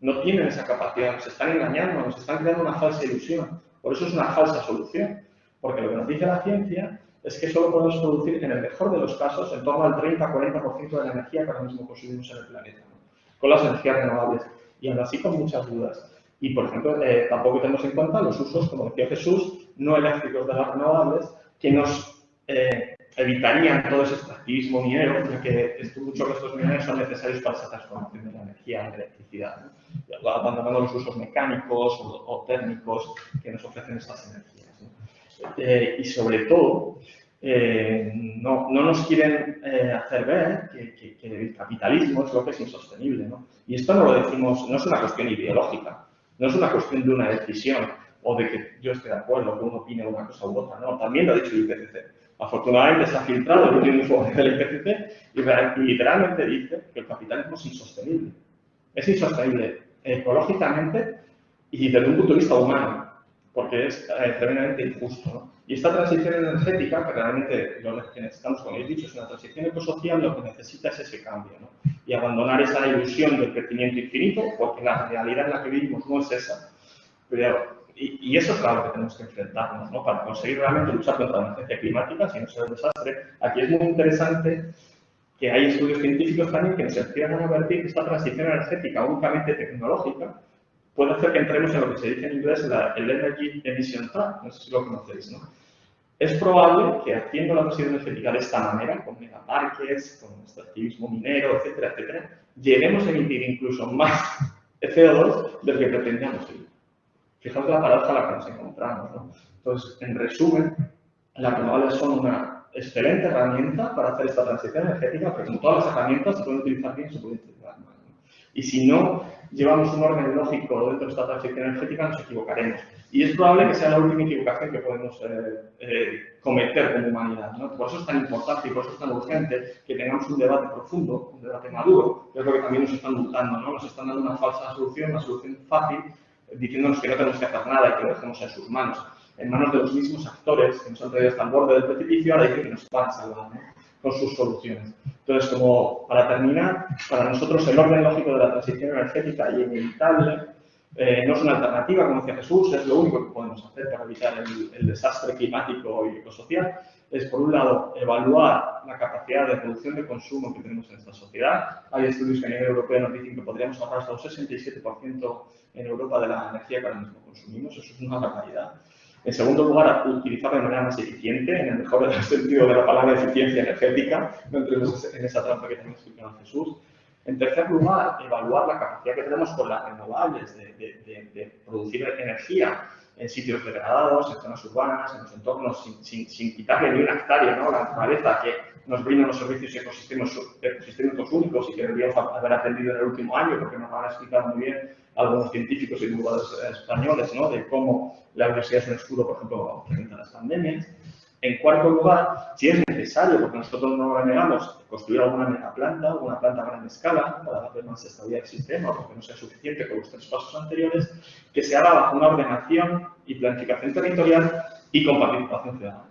No tienen esa capacidad, nos están engañando, nos están creando una falsa ilusión. Por eso es una falsa solución. Porque lo que nos dice la ciencia es que solo podemos producir, en el mejor de los casos, en torno al 30-40% de la energía que ahora mismo consumimos en el planeta, ¿no? con las energías renovables. Y aún así con muchas dudas. Y, por ejemplo, eh, tampoco tenemos en cuenta los usos, como decía Jesús, no eléctricos de las renovables, que nos eh, evitarían todo ese extractivismo minero, ya que muchos estos mineros son necesarios para esa transformación de la energía en electricidad, abandonando los usos mecánicos o, térmicos que nos ofrecen estas energías. Eh, y sobre todo, no, no, nos quieren hacer ver que, que, que, el capitalismo es lo que es insostenible. ¿no? Y esto no lo decimos, no es una cuestión ideológica, no es una cuestión de una decisión o de que yo esté de acuerdo, que uno opine una cosa u otra, no, también lo ha dicho el IPCC. Afortunadamente ha filtrado el último informe del IPCC y literalmente dice que el capitalismo es insostenible. Es insostenible ecológicamente y desde un punto de vista humano, porque es eh, tremendamente injusto. ¿no? Y esta transición energética, que realmente lo que necesitamos, como habéis dicho, es una transición ecosocial, lo que necesita es ese cambio. ¿no? Y abandonar esa ilusión del crecimiento infinito, porque la realidad en la que vivimos no es esa. Pero y, y, eso es claro que tenemos que enfrentarnos, ¿no? Para conseguir realmente luchar contra la emergencia climática, si no será un desastre. Aquí es muy interesante que hay estudios científicos también que nos empiezan a advertir que esta transición energética únicamente tecnológica puede hacer que entremos en lo que se dice en inglés la, el Energy Emission Trap, no sé si lo conocéis, ¿no? Es probable que haciendo la transición energética de esta manera, con megaparques, con extractivismo minero, etcétera, etcétera, lleguemos a emitir incluso más CO2 del que pretendíamos ir. Fijaos la paradoja a la que nos encontramos. ¿no? Entonces, en resumen, las renovables son una excelente herramienta para hacer esta transición energética, pero como todas las herramientas se pueden utilizar bien se pueden utilizar mal. Y si no llevamos un orden lógico dentro de esta transición energética, nos equivocaremos. Y es probable que sea la última equivocación que podemos eh, eh, cometer como humanidad. ¿no? Por eso es tan importante y por eso es tan urgente que tengamos un debate profundo, un debate maduro, que es lo que también nos están multando. ¿no? Nos están dando una falsa solución, una solución fácil, diciéndonos que no tenemos que hacer nada y que lo dejemos en sus manos, en manos de los mismos actores que nos han traído hasta el borde del precipicio, ahora dicen que nos van a salvar ¿no? Con sus soluciones. Entonces, como para terminar, para nosotros el orden lógico de la transición energética y inevitable eh, no es una alternativa, como decía Jesús, es lo único que podemos hacer para evitar el, el desastre climático y ecosocial. Es, por un lado, evaluar la capacidad de reducción de consumo que tenemos en esta sociedad. Hay estudios que a nivel europeo nos dicen que podríamos ahorrar hasta un 67% en Europa de la energía que ahora mismo consumimos. Eso es una barbaridad. En segundo lugar, utilizar de manera más eficiente, en el mejor sentido de la palabra eficiencia energética, no entremos en esa trampa que también explicado Jesús. En tercer lugar, evaluar la capacidad que tenemos con las renovables de, de, de, de producir energía en sitios degradados, en zonas urbanas, en los entornos, sin, sin, sin quitarle ni una hectárea ¿no? a la naturaleza que nos brinda unos servicios ecosistémicos únicos y que deberíamos haber aprendido en el último año, porque nos van a explicar muy bien algunos científicos y divulgadores españoles ¿no? de cómo la universidad es un escudo, por ejemplo, frente a las pandemias. En cuarto lugar, si es necesario, porque nosotros no negamos, construir alguna megaplanta, una planta a gran escala, para darle más estabilidad al sistema, porque no sea suficiente con los tres pasos anteriores, que se haga bajo una ordenación y planificación territorial y con participación ciudadana.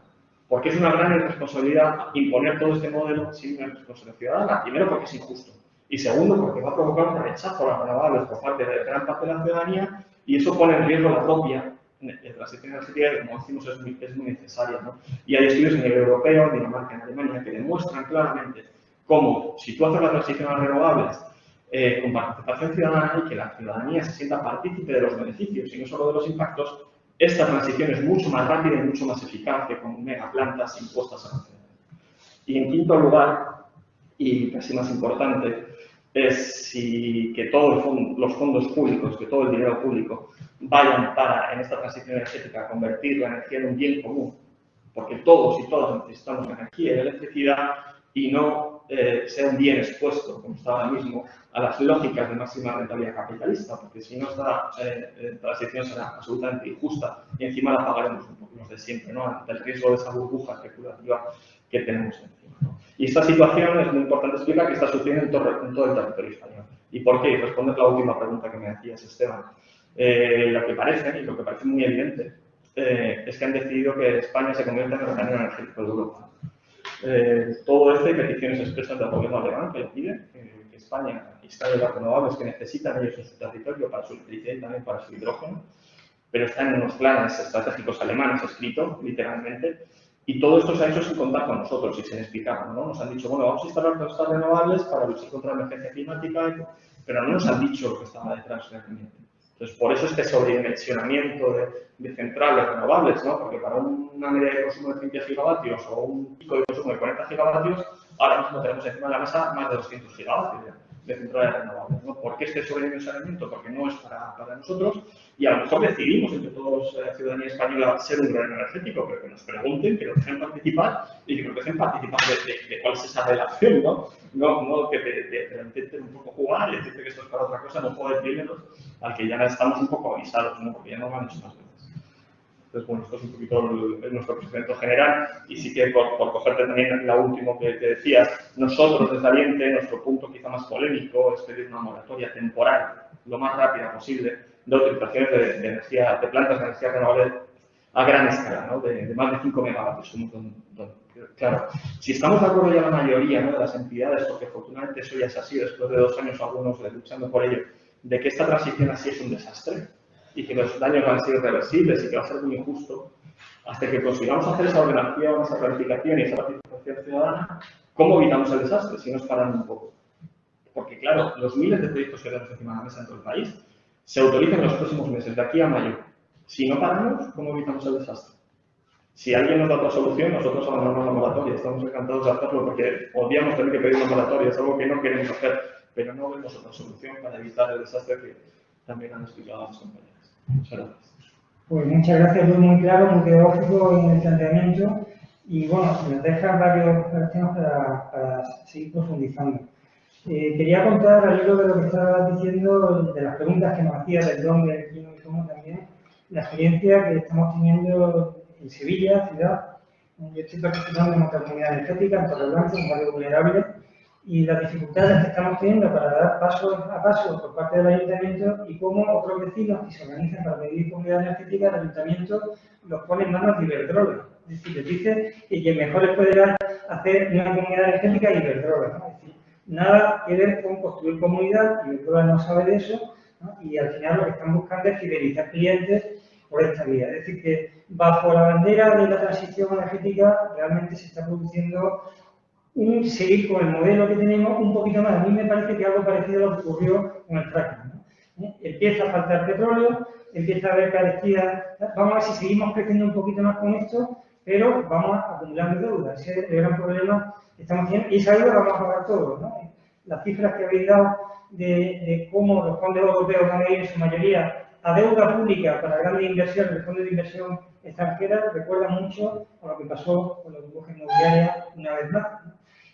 Porque es una gran irresponsabilidad imponer todo este modelo sin una responsabilidad ciudadana. Primero, porque es injusto. Y segundo, porque va a provocar un rechazo a las renovables por parte de gran parte de la ciudadanía y eso pone en riesgo la propia la energética, que como decimos, es muy, es muy necesaria. ¿no? Y hay estudios a nivel europeo, en Dinamarca, en Alemania, que demuestran claramente cómo, si tú haces la transición a renovables eh, con participación ciudadana y que la ciudadanía se sienta partícipe de los beneficios y no solo de los impactos, esta transición es mucho más rápida y mucho más eficaz que con megaplantas impuestas a la. Y en quinto lugar, y casi más importante, es que todos los fondos públicos, que todo el dinero público vayan para, en esta transición energética, convertir la energía en un bien común, porque todos y todas necesitamos energía y electricidad y no eh, sea un bien expuesto, como está ahora mismo, a las lógicas de máxima rentabilidad capitalista, porque si no esta eh, eh, transición será absolutamente injusta y encima la pagaremos un poco los de siempre, ¿no? ante el riesgo de esa burbuja especulativa que tenemos encima. ¿no? Y esta situación es muy importante explicar que está sucediendo en todo, en todo el territorio español. ¿Y por qué? Y responder la última pregunta que me hacías, Esteban. Eh, lo que parece, y lo que parece muy evidente, eh, es que han decidido que España se convierta en el organismo energético de Europa. Eh, todo esto hay peticiones expresas del gobierno alemán que pide que España instale las renovables que necesitan ellos en su territorio para su electricidad y también para su hidrógeno, pero están en los planes estratégicos alemanes escritos, literalmente, y todo esto se ha hecho sin contar con nosotros y sin explicarnos, ¿no? Nos han dicho, bueno, vamos a instalar estas renovables para luchar contra la emergencia climática, pero no nos han dicho lo que estaba detrás realmente. Entonces, por eso este sobredimensionamiento de, de, centrales renovables, ¿no? Porque para una media de consumo de 30 gigavatios o un pico de consumo de 40 gigavatios, ahora mismo tenemos encima de la mesa más de 200 gigavatios de centrales renovables. ¿no? ¿Por qué este sobredimensionamiento? Porque no es para, para, nosotros y a lo mejor decidimos entre todos la eh, ciudadanía española ser un gran energético, pero que nos pregunten, que nos dejen participar y que nos dejen participar de, de, de cuál es esa relación, ¿no? No, no que te, te, te, intenten un poco jugar y decirte que esto es para otra cosa, no puedo decírmelos al que ya estamos un poco avisados, ¿no? Porque ya no hecho más veces. Entonces, bueno, esto es un poquito el, el, nuestro procedimiento general y sí que por, por cogerte también la última que, que, decías, nosotros desde Aliente, nuestro punto quizá más polémico es pedir una moratoria temporal, lo más rápida posible, de energía, de plantas de energía renovable a gran escala, ¿no? de, más de 5 megavatios. Claro, si estamos de acuerdo ya la mayoría ¿no? de las entidades, porque afortunadamente eso ya es así, después de dos años algunos luchando por ello, de que esta transición así es un desastre, y que los daños van a ser irreversibles y que va a ser muy injusto, hasta que consigamos hacer esa ordenación, esa planificación y esa participación ciudadana, ¿cómo evitamos el desastre si nos paran un poco? Porque, claro, los miles de proyectos que tenemos encima de la mesa en todo el país se autorizan en los próximos meses, de aquí a mayo. Si no paramos, ¿cómo evitamos el desastre? Si alguien nos da otra solución, nosotros abandonamos la moratoria. Estamos encantados de hacerlo porque odiamos tener que pedir una moratoria, es algo que no queremos hacer, pero no vemos otra solución para evitar el desastre que también han explicado las compañeras. Muchas gracias. Pues muchas gracias, muy, muy claro, muy pedagógico en el planteamiento y bueno, nos deja varios, varios temas para, para, seguir profundizando. Eh, quería contar al hilo de lo que estabas diciendo, de las preguntas que nos hacía del dónde, del quién y cómo también, la experiencia que estamos teniendo en Sevilla, ciudad. Yo estoy participando en nuestra comunidad energética, en Torreblanca, un barrio vulnerable, y las dificultades que estamos teniendo para dar paso a paso por parte del ayuntamiento y cómo otros vecinos que se organizan para pedir comunidad energética, el ayuntamiento los pone en manos de Iberdrola. Es decir, les dice que quien mejor les puede hacer una comunidad energética es Iberdrola. Nada que ver con construir comunidad, Iberdrola no sabe de eso, ¿no? y al final lo que están buscando es fidelizar clientes por esta vía. Es decir, que bajo la bandera de la transición energética realmente se está produciendo un seguir con el modelo que tenemos un poquito más. A mí me parece que algo parecido a lo que ocurrió con el fracking. ¿no? ¿Eh? Empieza a faltar petróleo, empieza a haber carestía. Vamos a ver si seguimos creciendo un poquito más con esto, pero vamos acumulando deuda. Ese es el gran problema que estamos teniendo. Y esa deuda la vamos a pagar todos. ¿no? Las cifras que habéis dado de, de cómo los fondos europeos van a ir en su mayoría a deuda pública para grandes inversiones, el fondo de inversión extranjera, recuerda mucho a lo que pasó con la burbuja inmobiliaria una vez más,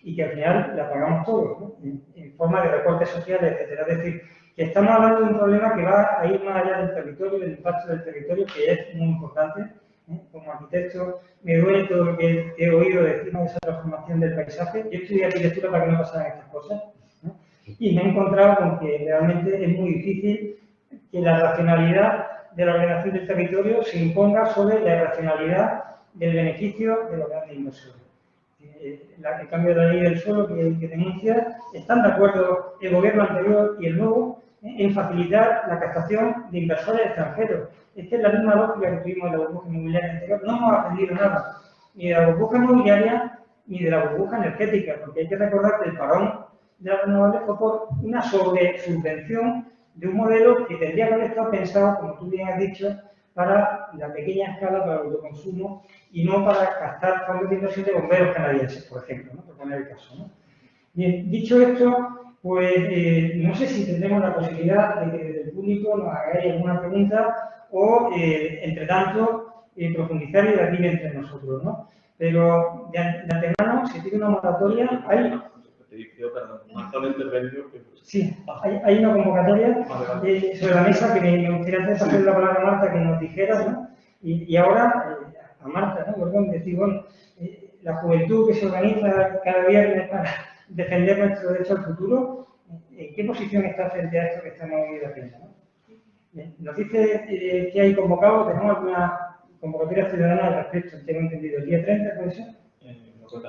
y que al final la pagamos todos, ¿no? en, en, forma de recortes sociales, etcétera. Es decir, que estamos hablando de un problema que va a ir más allá del territorio, del impacto del territorio, que es muy importante. Como arquitecto, me duele todo lo que he oído decir de esa transformación del paisaje. Yo estudié arquitectura para que no pasaran estas cosas. ¿no? Y me he encontrado con que realmente es muy difícil que la racionalidad de la ordenación del territorio se imponga sobre la irracionalidad del beneficio de los grandes inversores. Eh, el cambio de la ley del suelo que, que, denuncia, están de acuerdo el gobierno anterior y el nuevo en facilitar la captación de inversores extranjeros. Esta es la misma lógica que tuvimos en la burbuja inmobiliaria anterior. No hemos aprendido nada, ni de la burbuja inmobiliaria ni de la burbuja energética, porque hay que recordar que el parón de las renovables fue por una sobresubvención de un modelo que tendría que haber estado pensado, como tú bien has dicho, para la pequeña escala, para el autoconsumo y no para gastar fondos de inversión de bomberos canadienses, por ejemplo, ¿no? por poner el caso. ¿no? Bien, dicho esto, pues eh, no sé si tendremos la posibilidad de que desde el público nos hagáis alguna pregunta o, eh, entre tanto, eh, profundizar y debatir entre nosotros. ¿no? Pero de, de antemano, si tiene una moratoria, hay Sí, hay, hay una convocatoria eh, sobre la mesa que me, gustaría hacer la palabra a Marta que nos dijera, ¿no? Y, y ahora, eh, a Marta, ¿no? Perdón, decir, bueno, eh, la juventud que se organiza cada viernes para defender nuestro derecho al futuro, ¿en qué posición está frente a esto que estamos hoy haciendo? ¿no? Nos dice eh, que hay convocado, tenemos alguna convocatoria ciudadana al respecto, tengo entendido, el día 30, ¿puede ser?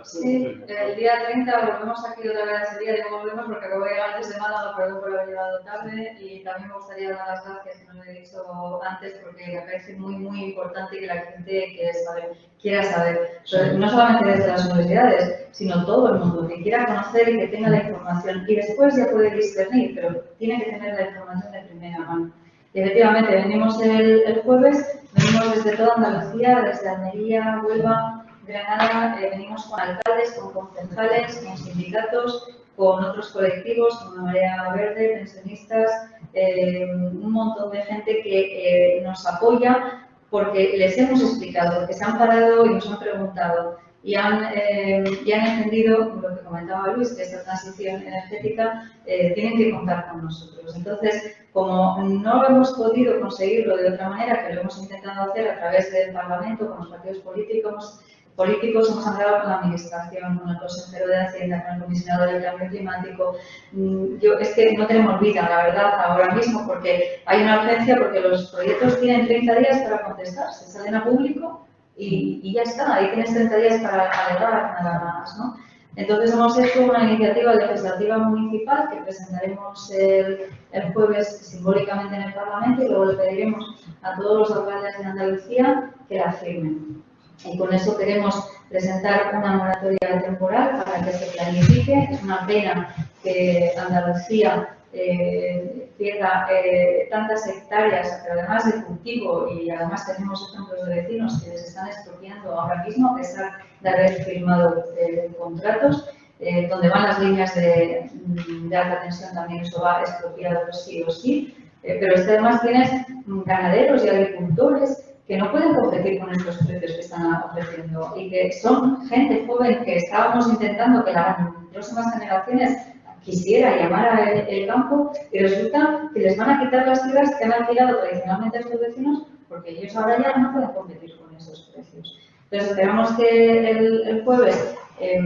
Sí, el día 30 volvemos aquí otra vez ese día, digo volvemos porque acabo de llegar antes de Málaga, perdón por haber llegado tarde y también me gustaría dar las gracias, que no lo he dicho antes, porque me parece muy, muy importante que la gente que sabe, quiera saber, no solamente desde las universidades, sino todo el mundo, que quiera conocer y que tenga la información y después ya puede discernir, pero tiene que tener la información de primera mano. Y efectivamente, venimos el, el jueves, venimos desde toda Andalucía, desde Almería, Huelva, Granada eh, venimos con alcaldes, con concejales, con sindicatos, con otros colectivos, con la Marea Verde, pensionistas, eh, un montón de gente que eh, nos apoya porque les hemos explicado, porque se han parado y nos han preguntado y han, y han entendido lo que comentaba Luis, que esta transición energética tienen que contar con nosotros. Entonces, como no hemos podido conseguirlo de otra manera, que lo hemos intentado hacer a través del Parlamento, con los partidos políticos, políticos hemos hablado con la Administración, con el consejero de Hacienda, con el comisionado del cambio climático. Mm, yo, es que no tenemos vida, la verdad, ahora mismo, porque hay una urgencia, porque los proyectos tienen 30 días para contestar, se salen a público y, y ya está, ahí tienes 30 días para alegar nada más, ¿no? Entonces hemos hecho una iniciativa legislativa municipal que presentaremos el, el, jueves simbólicamente en el Parlamento y luego le pediremos a todos los alcaldes de Andalucía que la firmen. Y con eso queremos presentar una moratoria temporal para que se planifique. Es una pena que Andalucía eh, pierda eh, tantas hectáreas, pero además de cultivo, y además tenemos ejemplos de vecinos que les están expropiando ahora mismo, a pesar de haber firmado eh, contratos, donde van las líneas de, de, alta tensión también eso va expropiado sí o sí. Pero además tienes ganaderos y agricultores que no pueden competir con estos precios que están ofreciendo y que son gente joven que estábamos intentando que las próximas generaciones quisiera llamar al el campo y resulta que les van a quitar las tierras que han alquilado tradicionalmente a sus vecinos porque ellos ahora ya no pueden competir con esos precios. Entonces esperamos que el, el jueves eh,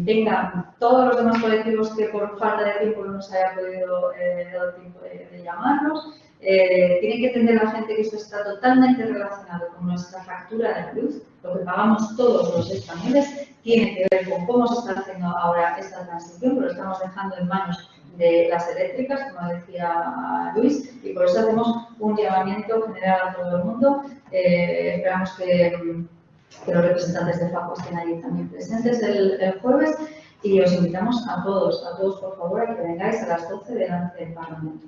vengan todos los demás colectivos que por falta de tiempo no nos haya podido eh, dar tiempo de, de llamarnos eh, tiene que entender la gente que esto está totalmente relacionado con nuestra factura de luz, lo que pagamos todos los españoles, tiene que ver con cómo se está haciendo ahora esta transición, pero lo estamos dejando en manos de las eléctricas, como decía Luis, y por eso hacemos un llamamiento general a todo el mundo. Eh, esperamos que, los representantes de FACO estén ahí también presentes el, el jueves y os invitamos a todos, a todos por favor, a que vengáis a las 12 delante del Parlamento.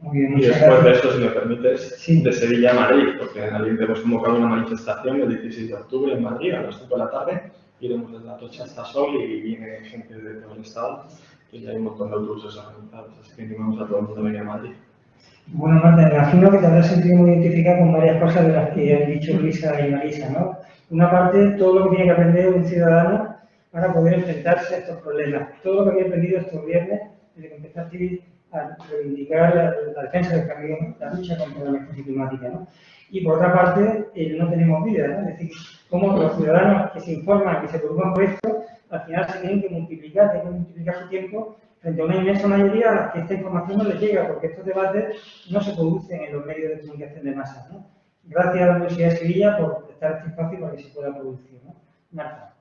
Bien, y después de esto, si me permites, sí. de Sevilla a Madrid, porque en Aliente hemos convocado una manifestación el 16 de octubre en Madrid a las 5 de la tarde. Iremos desde la Tocha hasta Sol y viene gente de todo el estado y ya hay un montón de autobuses organizados, así que animamos a todo el mundo a venir a Madrid. Bueno, Marta, me imagino que te habrás sentido muy identificada con varias cosas de las que han dicho Luisa y Marisa, ¿no? Una parte, todo lo que tiene que aprender un ciudadano para poder enfrentarse a estos problemas. Todo lo que había aprendido estos viernes, desde que empezaste a reivindicar la, defensa del cambio, la lucha contra la emergencia climática, ¿no? Y por otra parte, eh, no tenemos vida, ¿no? Es decir, cómo los ciudadanos que se informan, que se preocupan por esto, al final se tienen que multiplicar, tienen que multiplicar su tiempo frente a una inmensa mayoría a las que esta información no les llega, porque estos debates no se producen en los medios de comunicación de masa. ¿no? Gracias a la Universidad de Sevilla por estar este espacio para que se pueda producir. ¿no?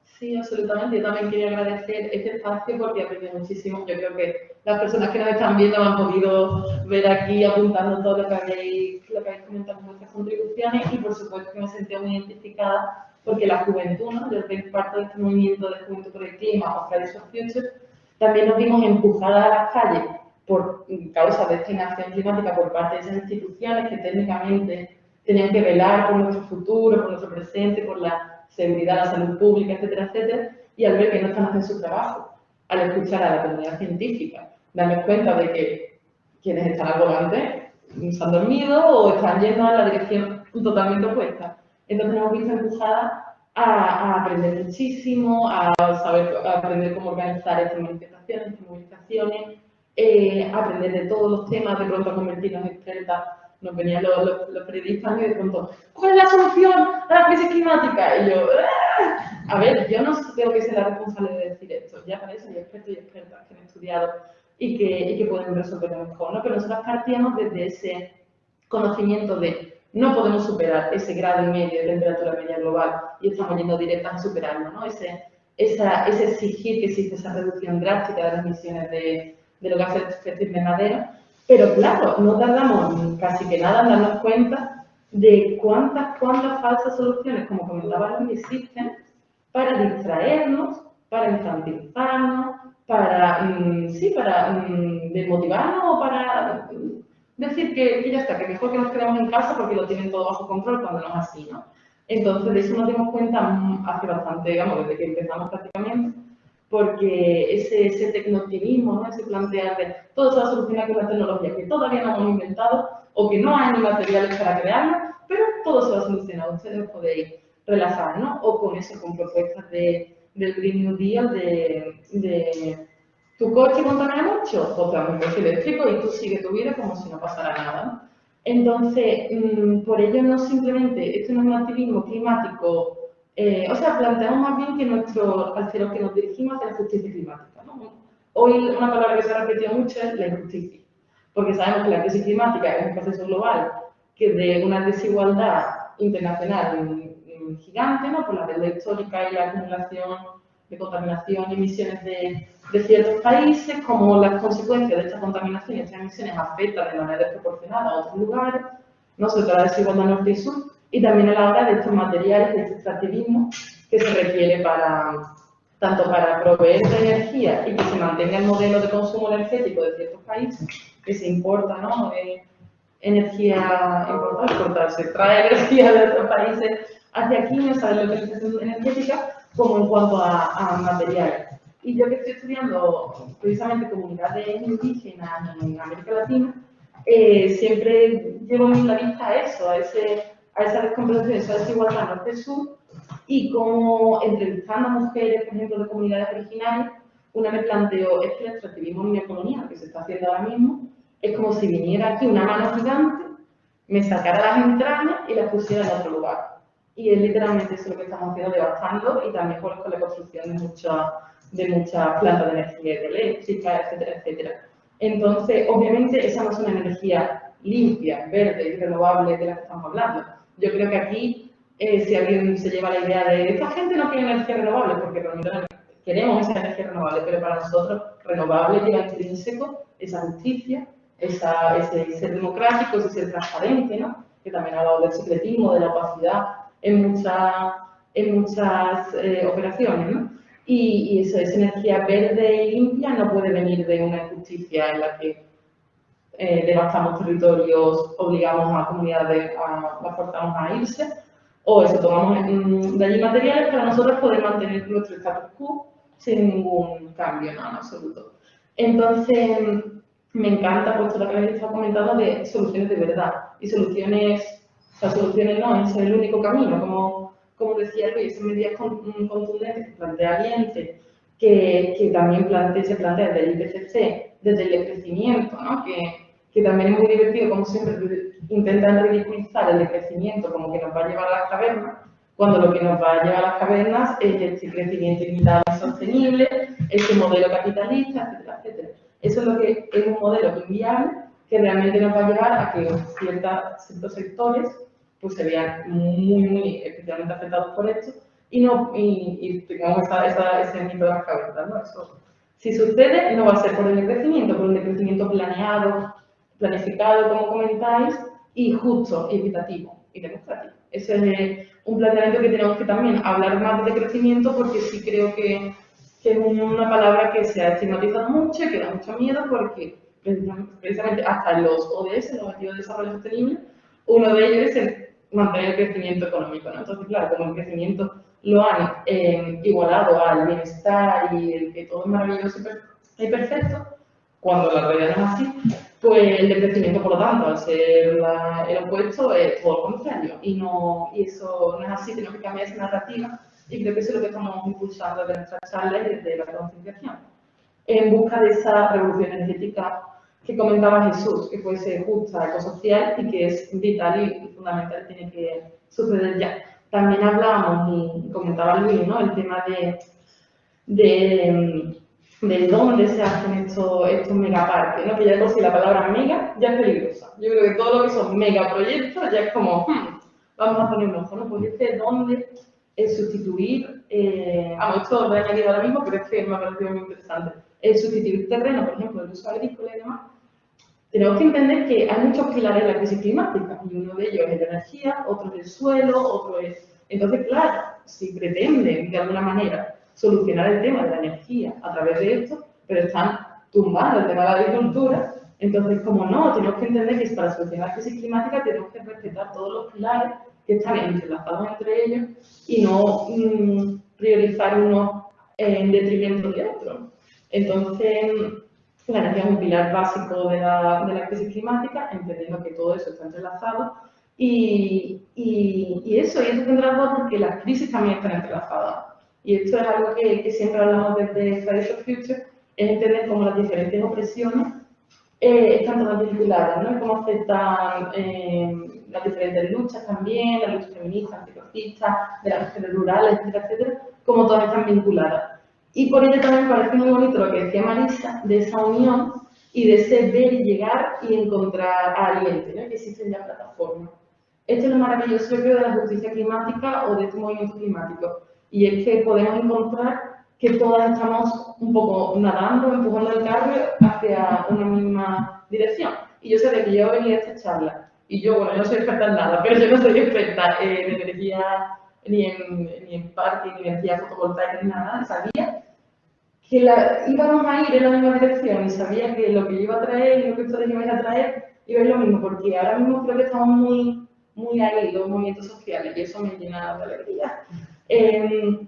Sí, absolutamente. Yo también quería agradecer este espacio porque aprendí muchísimo. Yo creo que las personas que nos están viendo han podido ver aquí apuntando todo lo que habéis, lo que habéis comentado en vuestras contribuciones y por supuesto que me sentí muy identificada porque la juventud, ¿no? desde parte de este movimiento de Juventud por el Clima o Fridays for Future, también nos vimos empujadas a las calles por causa de esta inacción climática por parte de esas instituciones que técnicamente tenían que velar por nuestro futuro, por nuestro presente, por la seguridad, la salud pública, etcétera, etcétera, y al ver que no están haciendo su trabajo, al escuchar a la comunidad científica, darnos cuenta de que quienes están al volante se han dormido o están yendo en la dirección totalmente opuesta. Entonces nos hemos visto empujadas a, aprender muchísimo, a saber aprender cómo organizar estas manifestaciones, estas movilizaciones, eh, aprender de todos los temas, de pronto convertirnos en expertas. Nos venían los, los, periodistas y de pronto, ¿cuál es la solución a la crisis climática? Y yo, ¡Ah! a ver, yo no tengo que ser la responsable de decir esto, ya para eso hay expertos y expertas que han estudiado y que, y que pueden resolverlo mejor, ¿no? Pero nosotros partíamos desde ese conocimiento de no podemos superar ese grado y medio de temperatura media global y estamos yendo directas a superarlo, ¿no? Ese, esa, ese exigir que existe esa reducción drástica de las emisiones de, de los gases de efecto invernadero, pero claro, no tardamos casi que nada en darnos cuenta de cuántas, cuántas falsas soluciones, como comentaba existen para distraernos, para infantilizarnos, para, mm, sí, para mm, desmotivarnos o para decir que, ya está, que mejor que nos quedemos en casa porque lo tienen todo bajo control cuando no es así, ¿no? Entonces, de eso nos dimos cuenta mm, hace bastante, digamos, desde que empezamos prácticamente, porque ese, ese ¿no? ese plantear de todo se va a solucionar con la tecnología que todavía no hemos inventado o que no hay ni materiales para crearlo, pero todo se va a solucionar, ustedes podéis relajar, ¿no? O con eso, con propuestas de, del Green New Deal, de, de tu coche contamina mucho, te un coche eléctrico y tú sigues tu vida como si no pasara nada. Entonces, mm, por ello no simplemente, esto no es un activismo climático, eh, o sea, planteamos más bien que nuestro, hacia lo que nos dirigimos hacia la justicia climática. ¿no? Hoy una palabra que se ha repetido mucho es la injusticia, porque sabemos que la crisis climática es un proceso global que de una desigualdad internacional gigante, ¿no? por la deuda histórica y la acumulación de contaminación y emisiones de, de, ciertos países, como las consecuencias de esta contaminación y estas emisiones afectan de manera desproporcionada a otros lugares, no sobre todo la desigualdad norte y sur, y también a la hora de estos materiales, de este extractivismo que se requiere para, tanto para proveer de energía y que se mantenga el modelo de consumo energético de ciertos países, que se importa, ¿no? Eh, energía importada, se trae energía de otros países hacia aquí, no sabe lo que es energética, como en cuanto a, a materiales. Y yo que estoy estudiando precisamente comunidades indígenas en América Latina, eh, siempre llevo la vista a eso, a, ese, a esa esa desigualdad norte-sur, y como entrevistando a mujeres, por ejemplo, de comunidades originarias, una me planteó, es que el extractivismo neocolonial que se está haciendo ahora mismo, es como si viniera aquí una mano gigante, me sacara las entrañas y las pusiera en otro lugar y es literalmente eso lo que estamos haciendo, devastando y también con la construcción de muchas de muchas plantas de energía eléctrica, etcétera, etcétera. Entonces, obviamente, esa no es una energía limpia, verde y renovable de la que estamos hablando. Yo creo que aquí, eh, si alguien se lleva la idea de esta gente no quiere energía renovable, porque queremos esa energía renovable, pero para nosotros renovable lleva intrínseco esa justicia, esa, ese ser democrático, ese ser transparente, ¿no? que también ha hablado del secretismo, de la opacidad, en, muchas en muchas eh, operaciones. ¿no? Y, y eso, esa energía verde y limpia no puede venir de una injusticia en la que eh, devastamos territorios, obligamos a comunidades, a, forzamos a irse, o eso, tomamos de allí materiales para nosotros poder mantener nuestro status quo sin ningún cambio ¿no? en absoluto. Entonces, me encanta pues todo lo que habéis estado comentando de soluciones de verdad y soluciones, o sea, soluciones no es el único camino, como, como decía Luis, son medidas con- contundentes que plantea Aliente, que, que también plantea, se plantea desde el IPCC, desde el decrecimiento, ¿no? que, que también es muy divertido, como siempre, intentan ridiculizar el decrecimiento como que nos va a llevar a las cavernas, cuando lo que nos va a llevar a las cavernas es este crecimiento ilimitado y sostenible, este modelo capitalista, etcétera, etcétera. Eso es lo que es un modelo inviable que realmente nos va a llevar a que ciertas, ciertos sectores pues se vean muy, muy especialmente afectados por esto y, no, y, y tengamos esa, esa, ese mito de las cavernas, ¿no? Eso, si sucede, no va a ser por el decrecimiento, por un decrecimiento planeado, planificado, como comentáis, y justo, y equitativo y democrático. Ese es un planteamiento que tenemos que también hablar más de crecimiento porque sí creo que, que es una palabra que se ha estigmatizado mucho y que da mucho miedo porque precisamente hasta los ODS, los Objetivos de Desarrollo Sostenible, uno de ellos es el mantener el crecimiento económico. ¿no? Entonces, claro, como el crecimiento lo han eh, igualado al bienestar y el que todo es maravilloso y perfecto, cuando la realidad no es así, pues el decrecimiento, por lo tanto, al ser la- el opuesto, es todo lo contrario. Y, no, y eso no es así, tenemos que cambiar esa narrativa y creo que eso es lo que estamos impulsando desde nuestras charlas y desde la concienciación. En busca de esa revolución energética que comentaba Jesús, que fuese justa, ecosocial y que es vital y fundamental, tiene que suceder ya. También hablábamos, y comentaba Luis, ¿no? el tema de, de, de dónde se hacen estos, estos megaparques, ¿no? que ya de por sí la palabra mega ya es peligrosa. Yo creo que todo lo que son megaproyectos ya es como, hmm, vamos a poner un ojo, ¿no? Pues este dónde es sustituir, eh, vamos, esto lo he añadido ahora mismo, pero es que me ha parecido muy interesante, es sustituir terreno, por ejemplo, el uso agrícola y demás, tenemos que entender que hay muchos pilares en la crisis climática y uno de ellos es la energía, otro es el suelo, otro es... Entonces, claro, si pretenden de alguna manera solucionar el tema de la energía a través de esto, pero están tumbando el tema de la agricultura, entonces, como no, tenemos que entender que para solucionar la crisis climática tenemos que respetar todos los pilares que están entrelazados entre ellos y no mm, priorizar uno en detrimento de otro. Entonces, la energía es un pilar básico de la, de la crisis climática, entendiendo que todo eso está entrelazado. Y, y, y eso, y eso tendrá porque las crisis también están entrelazadas. Y esto es algo que, que siempre hablamos desde Fridays for Future, es entender cómo las diferentes opresiones eh, están todas vinculadas, ¿no? Cómo afectan eh, las diferentes luchas también, la lucha feminista, antirracista, de las mujeres rurales, etcétera, etcétera, cómo todas están vinculadas. Y por ello también parece muy bonito lo que decía Marisa, de esa unión y de ese ver y llegar y encontrar a aliento, ¿no? que existen ya plataformas. Esto es lo maravilloso, creo, de la justicia climática o de este movimiento climático. Y es que podemos encontrar que todas estamos un poco nadando, empujando el carro hacia una misma dirección. Y yo sabía que yo venía a esta charla, y yo, bueno, yo no soy experta en nada, pero yo no soy experta en energía, ni en, ni en parque, ni en energía fotovoltaica, ni nada, sabía que íbamos a ir en la misma dirección y sabía que lo que yo iba a traer y lo que ustedes iban a traer iba a ir lo mismo, porque ahora mismo creo que estamos muy, muy ahí, los movimientos sociales, y eso me llena de alegría. Eh,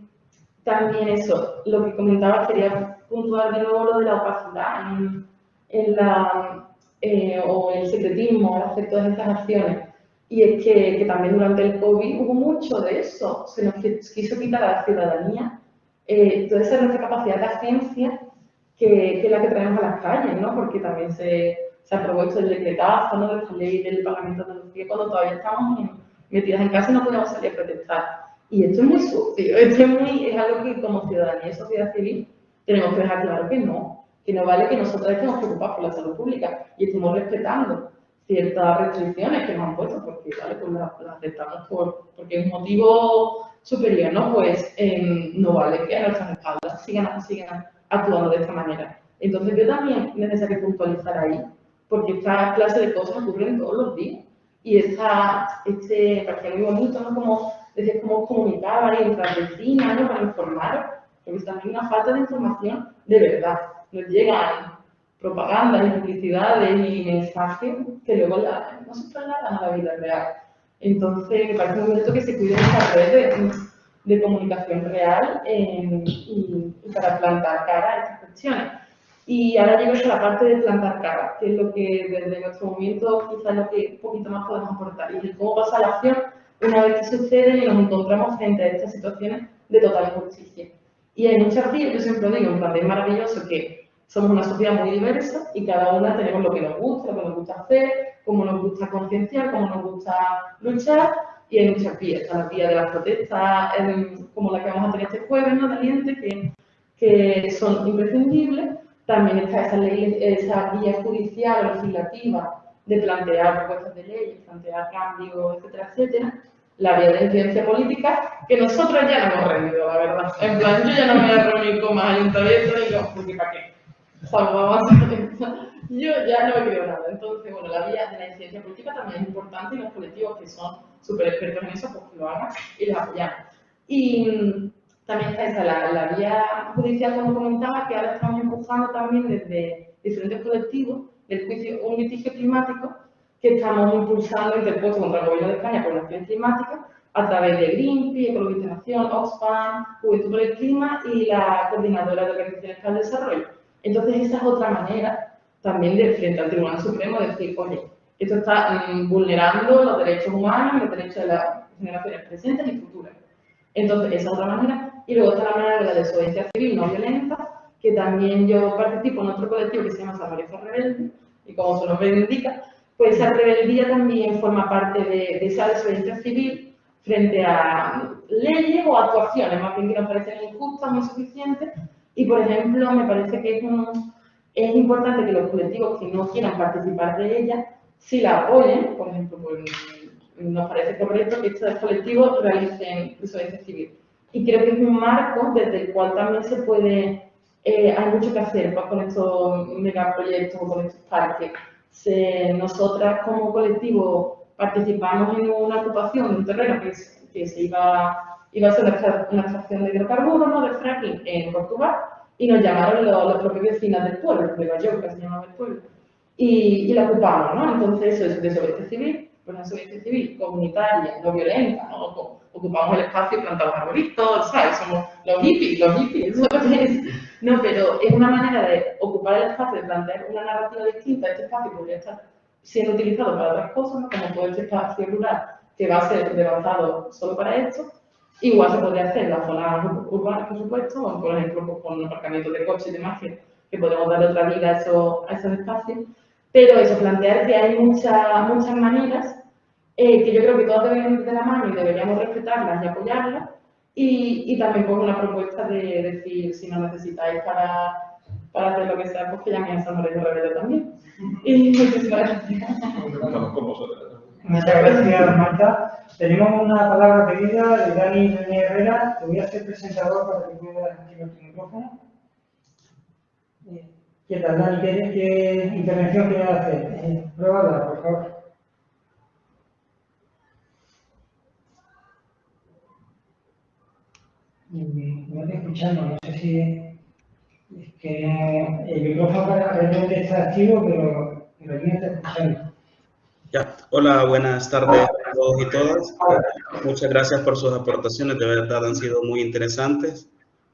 también eso, lo que comentaba, quería puntuar de nuevo lo de la opacidad en, en la, eh, o el secretismo al hacer todas estas acciones. Y es que, que, también durante el COVID hubo mucho de eso, se nos quiso quitar a la ciudadanía eh, toda esa nuestra capacidad de agencia que, que, es la que traemos a las calles, ¿no? Porque también se, se aprobó esto del decretazo, ¿no? De esta ley del Parlamento de Andalucía, cuando todavía estamos en, metidas en casa y no podemos salir a protestar. Y esto es muy sucio, esto es, muy, es algo que como ciudadanía y sociedad civil tenemos que dejar claro que no, que no vale que nosotros estemos preocupados por la salud pública y estemos respetando ciertas restricciones que nos han puesto, porque vale, pues las la aceptamos por, porque es un motivo superior, ¿no? Pues eh, no vale que a nuestras espaldas sigan, sigan actuando de esta manera. Entonces yo también es necesario puntualizar ahí, porque esta clase de cosas ocurren todos los días. Y esta, este, parecía muy bonito, ¿no? Como, decir, cómo comunicar entre las vecinas, ¿no? Para informar, porque también una falta de información de verdad. Nos llegan propagandas y publicidades y mensajes que luego la, no se trasladan a la vida real. Entonces, me parece muy bonito que se cuide esta red de, de comunicación real eh, y, y, para plantar cara a estas cuestiones. Y ahora llego a la parte de plantar cara, que es lo que desde nuestro movimiento quizás lo que un poquito más podemos aportar. Y cómo pasa la acción una vez que sucede y nos encontramos frente a estas situaciones de total injusticia. Y hay muchas vías, yo siempre digo, en plan, es maravilloso que somos una sociedad muy diversa y cada una tenemos lo que nos gusta, lo que nos gusta hacer, cómo nos gusta concienciar, cómo nos gusta luchar, y hay muchas vías. Está la vía de las protestas, como la que vamos a tener este jueves, ¿no? De que, que son imprescindibles. También está esa, ley, esa vía judicial o legislativa de plantear propuestas de ley, plantear cambios, etcétera, etcétera. La vía de incidencia política, que nosotros ya no hemos rendido, la verdad. En plan, yo ya no me voy a reunir con más ayuntamientos y no, porque ¿para qué? yo ya no he querido nada. Entonces, bueno, la vía de la incidencia política también es importante y los colectivos que son súper expertos en eso, pues que lo hagan y los apoyamos. Y también está esa, la, la, vía judicial, como comentaba, que ahora estamos empujando también desde diferentes colectivos del juicio, un litigio climático que estamos impulsando interpuesto contra el gobierno de España por la acción climática a través de Greenpeace, Ecologistas Nación, Oxfam, Juventud por el Clima y la Coordinadora de Organizaciones para el Desarrollo. Entonces, esa es otra manera también de frente al Tribunal Supremo decir, oye, esto está mm, vulnerando los derechos humanos, los derechos de las generaciones presentes y futuras. Entonces, esa es otra manera. Y luego está la manera de la desobediencia civil no violenta, que también yo participo en otro colectivo que se llama Samareja Rebelde, y como su nombre indica, pues esa rebeldía también forma parte de, de esa desobediencia civil frente a leyes o actuaciones, más bien que nos parecen injustas, o insuficientes, y, por ejemplo, me parece que es, es importante que los colectivos que no quieran participar de ella, si la apoyen, por ejemplo, pues, nos parece correcto que estos colectivos realicen desobediencia civil. Y creo que es un marco desde el cual también se puede, eh, hay mucho que hacer pues, con estos megaproyectos o con estos parques. nosotras como colectivo participamos en una ocupación de un terreno que, que se iba iba a ser una, extracción de hidrocarburos, ¿no? de fracking en Portugal, y nos llamaron los, los propios vecinos del pueblo, de Mallorca se llamaba el pueblo, y, y la ocupamos, ¿no? Entonces eso es desobediencia civil, pues una desobediencia civil comunitaria, no violenta, ¿no? Ocupamos el espacio y plantamos arbolitos, ¿sabes? Somos los hippies, los hippies. No, pero es una manera de ocupar el espacio, de plantear una narrativa distinta, este espacio podría estar siendo utilizado para otras cosas, ¿no? como puede este espacio rural, que va a ser devastado solo para esto, Igual se podría hacer en las zonas urbanas, por supuesto, o por ejemplo pues, con aparcamientos de coches y demás, que, que podemos darle otra vida a esos, a esos espacios. Pero eso, plantear que hay muchas muchas maneras, eh, que yo creo que todas deben ir de la mano y deberíamos respetarlas y apoyarlas. Y, y también pongo una propuesta de decir, si no necesitáis para, para hacer lo que sea, pues que llaméis a San Lorenzo Rebelde también. Y muchísimas gracias. Muchas gracias, Marta. Tenemos una palabra pedida de Dani Herrera. Te voy a hacer presentador para que puedas activar tu micrófono. ¿Qué tal, Dani? ¿Qué, intervención quieres hacer? Eh, pruébala, por favor. No estoy escuchando, no sé si es que el micrófono aparentemente está activo, pero, pero no está escuchando. Hola, buenas tardes a todos y todas. Muchas gracias por sus aportaciones, de verdad han sido muy interesantes.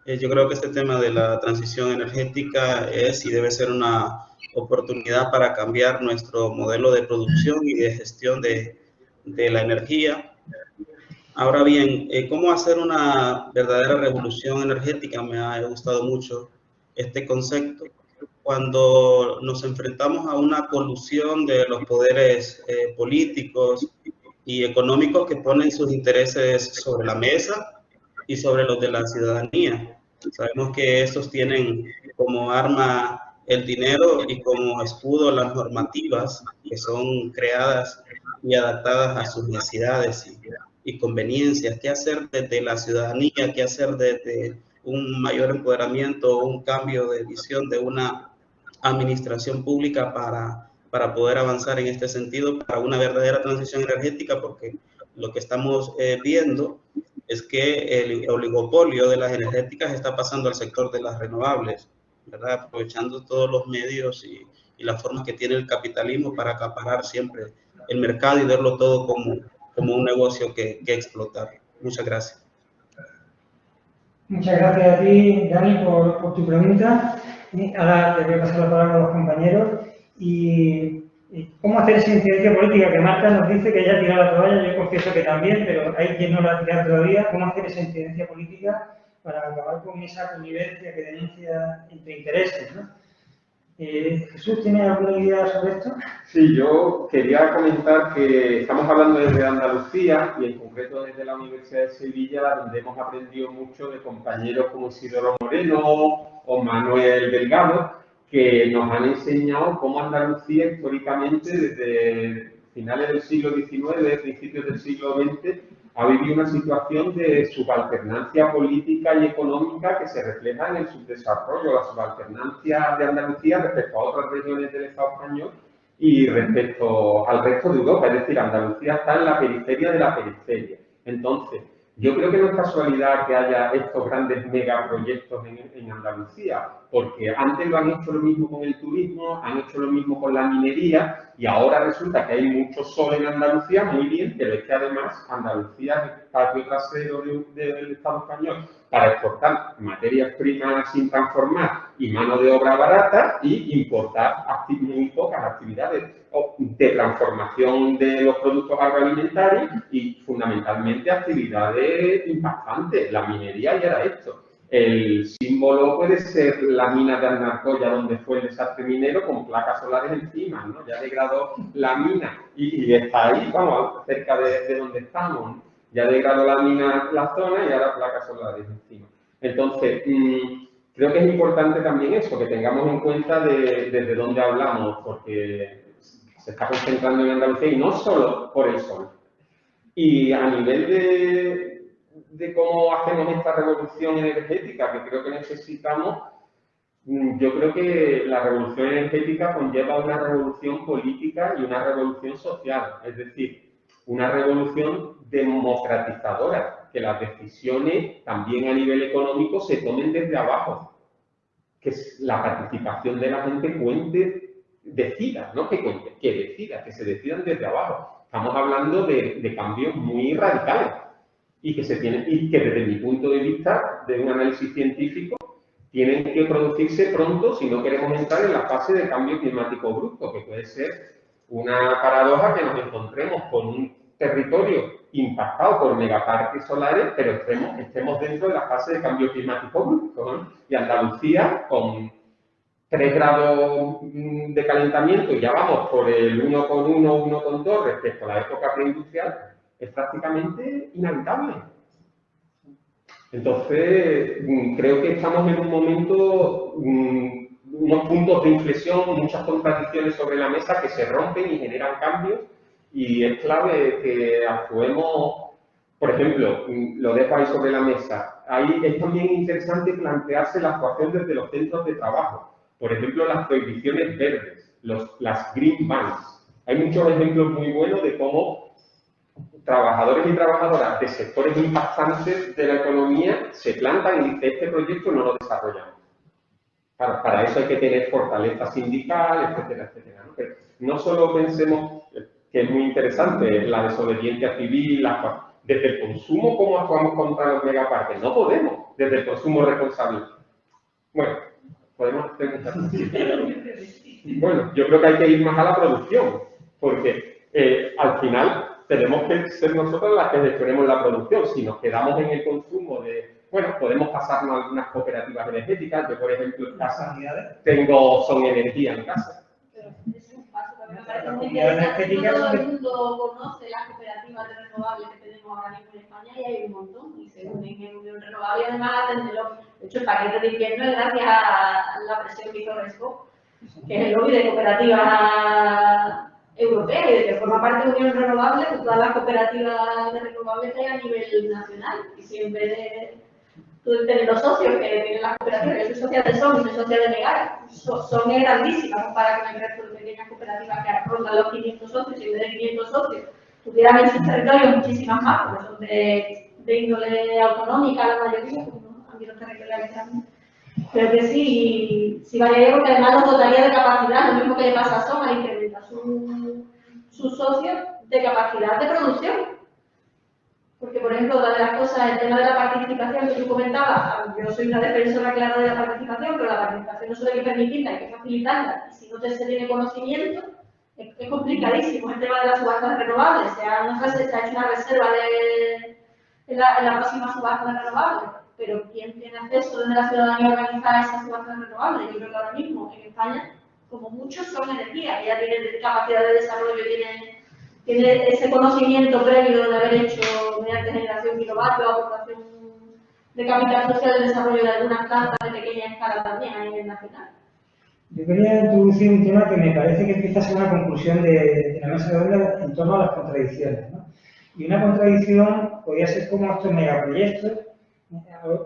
Eh, yo creo que este tema de la transición energética es y debe ser una oportunidad para cambiar nuestro modelo de producción y de gestión de, de la energía. Ahora bien, eh, ¿cómo hacer una verdadera revolución energética? Me ha gustado mucho este concepto cuando nos enfrentamos a una colusión de los poderes eh, políticos y económicos que ponen sus intereses sobre la mesa y sobre los de la ciudadanía. Sabemos que estos tienen como arma el dinero y como escudo las normativas que son creadas y adaptadas a sus necesidades y, y conveniencias. ¿Qué hacer desde la ciudadanía? ¿Qué hacer desde un mayor empoderamiento, un cambio de visión de una administración pública para, para poder avanzar en este sentido, para una verdadera transición energética, porque lo que estamos eh, viendo es que el oligopolio de las energéticas está pasando al sector de las renovables, ¿verdad? aprovechando todos los medios y, y las formas que tiene el capitalismo para acaparar siempre el mercado y verlo todo como, como un negocio que, que explotar. Muchas gracias. Muchas gracias a ti, Dani, por, por tu pregunta. Ahora te voy a pasar la palabra a los compañeros. Y, cómo hacer esa incidencia política que Marta nos dice que ella ha tirado la toalla, yo confieso que también, pero hay quien no la ha tirado todavía. ¿Cómo hacer esa incidencia política para acabar con esa convivencia que denuncia entre intereses? Eh, Jesús, ¿tiene alguna idea sobre esto? Sí, yo quería comentar que estamos hablando desde Andalucía y en concreto desde la Universidad de Sevilla, donde hemos aprendido mucho de compañeros como Isidoro Moreno o Manuel Delgado, que nos han enseñado cómo Andalucía históricamente desde finales del siglo XIX, principios del siglo XX, ha vivido una situación de subalternancia política y económica que se refleja en el subdesarrollo, la subalternancia de Andalucía respecto a otras regiones del Estado español y respecto al resto de Europa. Es decir, Andalucía está en la periferia de la periferia. Entonces, yo creo que no es casualidad que haya estos grandes megaproyectos en, Andalucía, porque antes lo han hecho lo mismo con el turismo, han hecho lo mismo con la minería y ahora resulta que hay mucho sol en Andalucía, muy bien, pero es que además Andalucía es el patio trasero del Estado español para exportar materias primas sin transformar y mano de obra barata y importar muy pocas actividades de transformación de los productos agroalimentarios y fundamentalmente actividades impactantes, la minería y era esto. El símbolo puede ser la mina de Arnarcoya, donde fue el desastre minero, con placas solares encima, ¿no? Ya degradó la mina y, está ahí, vamos, cerca de, donde estamos. Ya degradó la mina la zona y ahora placas solares encima. Entonces, mm, creo que es importante también eso, que tengamos en cuenta de, desde dónde hablamos, porque se está concentrando en Andalucía y no solo por el sol. Y a nivel de, de cómo hacemos esta revolución energética que creo que necesitamos, mm, yo creo que la revolución energética conlleva una revolución política y una revolución social, es decir, una revolución democratizadora, que las decisiones también a nivel económico se tomen desde abajo, que la participación de la gente cuente, decida, no que que decida, que se decidan desde abajo. Estamos hablando de, de cambios muy radicales y que, se tiene, y que desde mi punto de vista, de un análisis científico, tienen que producirse pronto si no queremos entrar en la fase de cambio climático brusco, que puede ser una paradoja que nos encontremos con un territorio impactado por megaparques solares, pero estemos, estemos dentro de la fase de cambio climático brusco. Y Andalucía, con 3 grados de calentamiento, ya vamos por el 1,1, 1,2 respecto a la época preindustrial, es prácticamente inhabitable. Entonces, mm, creo que estamos en un momento, mm, unos puntos de inflexión, muchas contradicciones sobre la mesa que se rompen y generan cambios y es clave que actuemos, por ejemplo, mm, lo dejo ahí sobre la mesa, ahí es también interesante plantearse la actuación desde los centros de trabajo, por ejemplo, las prohibiciones verdes, los, las green bans. Hay muchos ejemplos muy buenos de cómo trabajadores y trabajadoras de sectores impactantes de la economía se plantan y dicen, este proyecto no lo desarrollamos. Para, eso hay que tener fortaleza sindical, etcétera, etcétera. ¿no? Solo pensemos, que es muy interesante, la desobediencia civil, desde el consumo, ¿cómo actuamos contra los megaparques? No podemos, desde el consumo responsable. Bueno, podemos hacer muchas Bueno, yo creo que hay que ir más a la producción, porque eh, al final tenemos que ser nosotros las que gestionemos la producción. Si nos quedamos en el consumo de, bueno, podemos pasarnos a algunas cooperativas energéticas. Yo, por ejemplo, en casa tengo Son Energía en casa. Me parece muy interesante. todo el mundo conoce las cooperativas de renovables que tenemos ahora mismo en España y hay un montón. Y se unen en Unión Renovable además atenderlo. De hecho, el paquete de invierno es gracias a la presión que hizo Resco, que es el lobby de cooperativas europea y que forma parte de Unión Renovable, todas las cooperativas de renovables que hay a nivel nacional. Y siempre de, tú tienes los socios que tienen las cooperativas, yo soy socia de SON y soy socia de NEGAR, son grandísimas para con el resto de pequeñas cooperativas que rondan los 500 socios y de 500 socios tuvieran en sus territorios muchísimas más, porque son de, de índole autonómica la mayoría, como ámbitos territoriales también. Pero que sí, sí vaya porque además nos dotaría de capacidad, lo mismo que le pasa a Soma, incrementa su, su socio de capacidad de producción. Porque, por ejemplo, una de las cosas, el tema de la participación que tú comentabas, yo soy una defensora clara de la participación, pero la participación no solo hay que permitirla, hay que facilitarla. Y si no se tiene conocimiento, es, complicadísimo el tema de las subastas renovables. Se ha, no se, ha hecho una reserva de, la, la próxima subasta renovables, pero ¿quién tiene acceso desde la ciudadanía a esas subastas renovables? Yo creo que ahora mismo en España, como muchos, son energía, ya tienen capacidad de desarrollo, tienen tiene ese conocimiento previo de haber hecho mediante generación kilovatios, aportación de capital social, el desarrollo de algunas plantas de pequeña escala también a nivel nacional. Yo quería introducir un tema que me parece que a ser una conclusión de, la mesa de onda en torno a las contradicciones. ¿no? Y una contradicción podría ser como estos megaproyectos.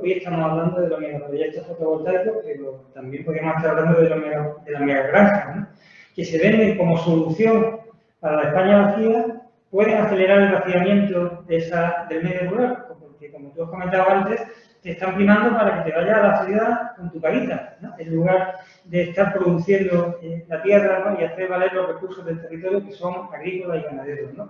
Hoy estamos hablando de los megaproyectos fotovoltaicos, pero también podríamos estar hablando de, los de las megagranjas, ¿no? que se venden como solución para la España vacía pueden acelerar el vaciamiento de esa, del medio rural, porque como tú has comentado antes, te están primando para que te vayas a la ciudad con tu carita, ¿no? en lugar de estar produciendo eh, la tierra y hacer valer los recursos del territorio que son agrícolas y ganaderos. ¿no?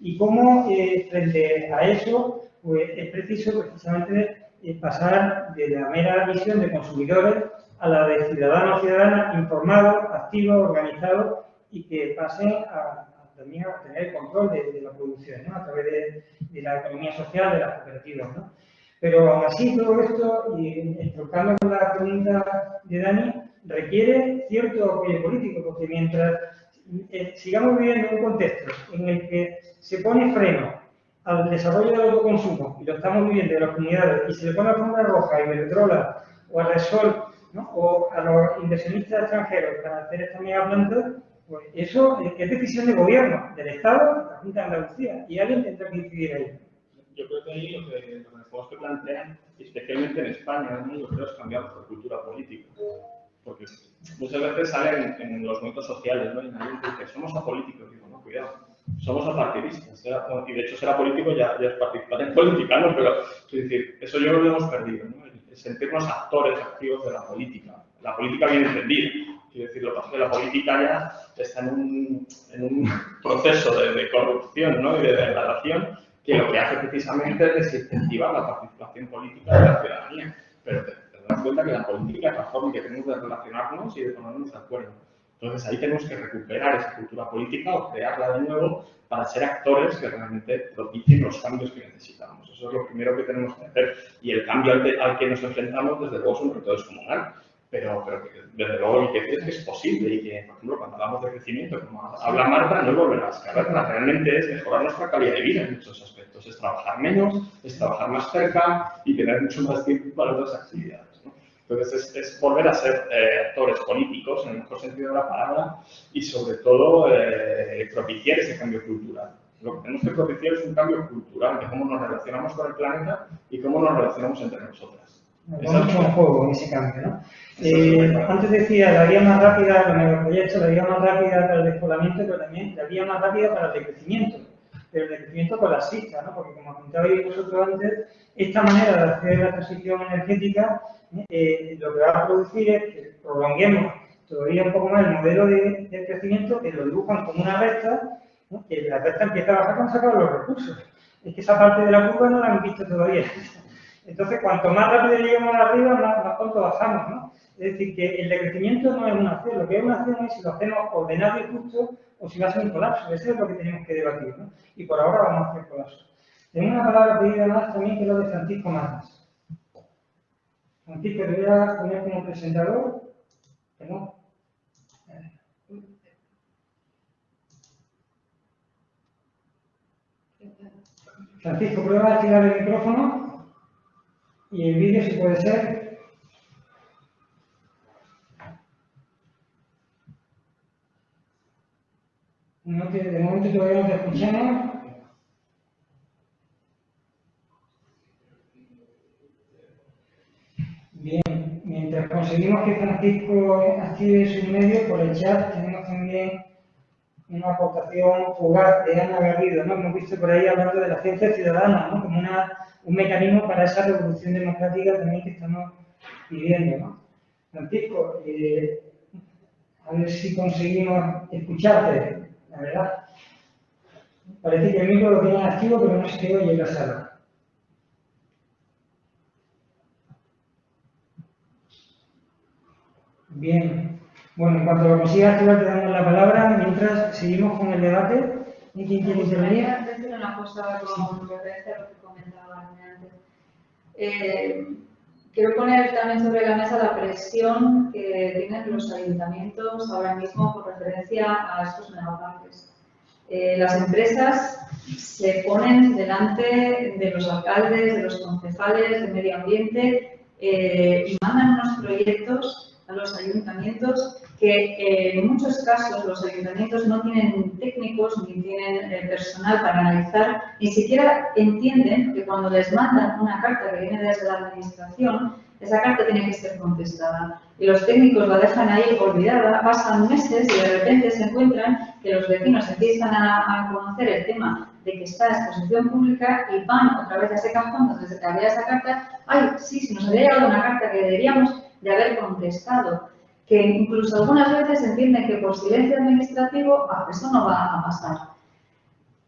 Y cómo, eh, frente a eso, pues es preciso precisamente eh, pasar de la mera visión de consumidores a la de ciudadanos y ciudadanas informados, activos, organizados y que pasen a, también a tener control de, la producción, ¿no? a través de, la economía social, de las cooperativas. ¿no? Pero aún así todo esto, y estrocando la pregunta de Dani, requiere cierto apoyo político, porque mientras eh, sigamos viviendo en un contexto en el que se pone freno al desarrollo del autoconsumo, y lo estamos viviendo en las comunidades, y se le pone a alfombra roja y Iberdrola o a Resol, ¿no? o a los inversionistas extranjeros para hacer esta mega planta, pues eso es decisión de gobierno, del Estado, de la Junta de Andalucía, y alguien tendrá que decidir ahí. Yo creo que ahí lo que, lo que plantean, especialmente en España, creo es cambiar la cultura política. Porque muchas veces salen en, los movimientos sociales, ¿no? Y nadie dice, somos apolíticos. Digo, no, cuidado, somos apartidistas. Y de hecho, ser apolítico ya, ya es participar en política, ¿no? Pero, es decir, eso yo lo hemos perdido, ¿no? Sentirnos actores activos de la política. La política bien entendida Quiero decir, lo que la política ya está en un, en un proceso de, de, corrupción ¿no? y de degradación que lo que hace precisamente es desincentivar la participación política de la ciudadanía. Pero te, te das cuenta que la política es la forma que tenemos de relacionarnos y de ponernos de acuerdo. Entonces ahí tenemos que recuperar esa cultura política o crearla de nuevo para ser actores que realmente propicien los cambios que necesitamos. Eso es lo primero que tenemos que hacer. Y el cambio al, al que nos enfrentamos, desde luego, es un reto descomunal pero, pero desde luego y que es posible y que, por ejemplo, cuando hablamos de crecimiento, como habla Marta, no es volver a carreras, realmente es mejorar nuestra calidad de vida en muchos aspectos, es trabajar menos, es trabajar más cerca y tener mucho más tiempo para otras actividades. Entonces, es, es, volver a ser eh, actores políticos, en el mejor sentido de la palabra, y sobre todo eh, propiciar ese cambio cultural. Lo que tenemos que propiciar es un cambio cultural de cómo nos relacionamos con el planeta y cómo nos relacionamos entre nosotras. Juego en ese cambio, ¿no? Eh, antes decía la vía más rápida para el megaproyecto, la vía más rápida para el despoblamiento, pero también la vía más rápida para el decrecimiento, pero el decrecimiento con las cistas, ¿no? Porque como apuntabais vosotros antes, esta manera de hacer la transición energética eh, lo que va a producir es que prolonguemos todavía un poco más el modelo de, de crecimiento, que lo dibujan como una recta, ¿no? que la recta empieza a bajar cuando se acaban los recursos. Es que esa parte de la curva no la han visto todavía. Entonces, cuanto más rápido lleguemos arriba, más, pronto bajamos, ¿no? Es decir, que el decrecimiento no es una acción, lo que es una acción es si lo hacemos ordenado y justo o si va a ser un colapso. Eso es lo que tenemos que debatir, ¿no? Y por ahora vamos a hacer colapso. Tengo una palabra pedida más también que es lo de Francisco Matas. Francisco, te voy a poner como presentador. Francisco, prueba a activar el micrófono. Y el vídeo, si puede ser. No te, de momento todavía no te escuchamos. Bien, mientras conseguimos que Francisco active su medio, por el chat tenemos también una aportación fugaz de Ana Garrido, ¿no? Hemos visto por ahí hablando de la ciencia ciudadana, ¿no? Como una un mecanismo para esa revolución democrática también que estamos viviendo. ¿no? Francisco, eh, a ver si conseguimos escucharte, la verdad. Parece que el micro lo tiene activo, pero no se oye en la sala. Bien. Bueno, en cuanto lo consiga activar, te damos la palabra. Mientras seguimos con el debate. ¿Y quién quiere intervenir? Quería decir una cosa con referencia a lo que comentaba antes. Eh, quiero poner también sobre la mesa la presión que tienen los ayuntamientos ahora mismo con referencia a estos megaparques. Eh, las empresas se ponen delante de los alcaldes, de los concejales de medio ambiente eh, y mandan unos proyectos los ayuntamientos que eh, en muchos casos los ayuntamientos no tienen técnicos ni tienen eh, personal para analizar, ni siquiera entienden que cuando les mandan una carta que viene desde la administración, esa carta tiene que ser contestada. Y los técnicos la dejan ahí olvidada, pasan meses y de repente se encuentran que los vecinos empiezan a, a conocer el tema de que está a exposición pública y van otra vez a ese cajón donde se había esa carta, ay, sí, si nos había llegado una carta que deberíamos de haber contestado, que incluso algunas veces entienden que por silencio administrativo ah, eso no va a pasar.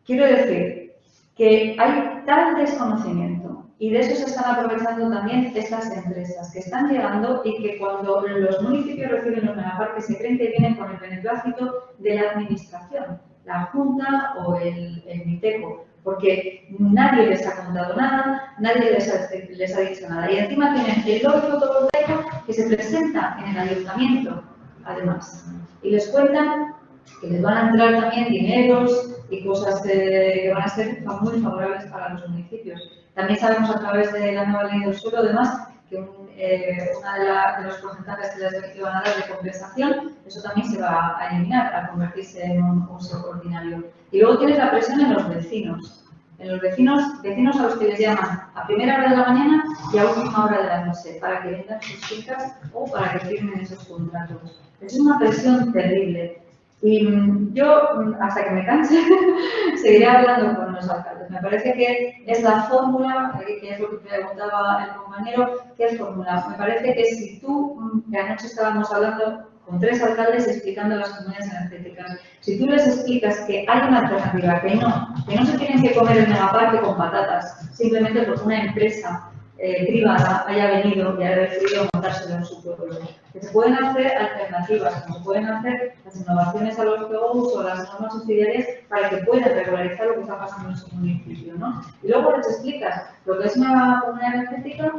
Quiero decir que hay tal desconocimiento y de eso se están aprovechando también estas empresas que están llegando y que cuando los municipios reciben los megaparques se creen que vienen con el beneplácito de la administración, la Junta o el, el MITECO porque nadie les ha contado nada, nadie les ha, les ha dicho nada. Y encima tienen el logo fotovoltaico que se presenta en el ayuntamiento, además. Y les cuentan que les van a entrar también dineros y cosas que van a ser muy favorables para los municipios. También sabemos a través de la nueva ley del suelo, además, que un, eh, de, de, los porcentajes que les van a dar de compensación, eso también se va a eliminar al convertirse en un uso ordinario. Y luego tienes la presión en los vecinos. En los vecinos, vecinos a los que les llaman a primera hora de la mañana y a última hora de la noche para que vendan sus fincas o para que firmen esos contratos. Es una presión terrible. Y mm, yo, mm, hasta que me canse, seguiré hablando con los alcaldes. Me parece que es la fórmula, que es lo que preguntaba el compañero, ¿qué es fórmula? Me parece que si tú, mm, que anoche estábamos hablando con tres alcaldes explicando las comunidades energéticas, si tú les explicas que hay una alternativa, que no, que no se tienen que comer el megaparque con patatas, simplemente porque una empresa eh, privada haya venido y haya decidido montárselo en su pueblo. Que se pueden hacer alternativas, como se pueden hacer las innovaciones a los POUs o las normas subsidiarias para que puedan regularizar lo que está pasando en su municipio. ¿no? Y luego les explicas lo que es una comunidad energética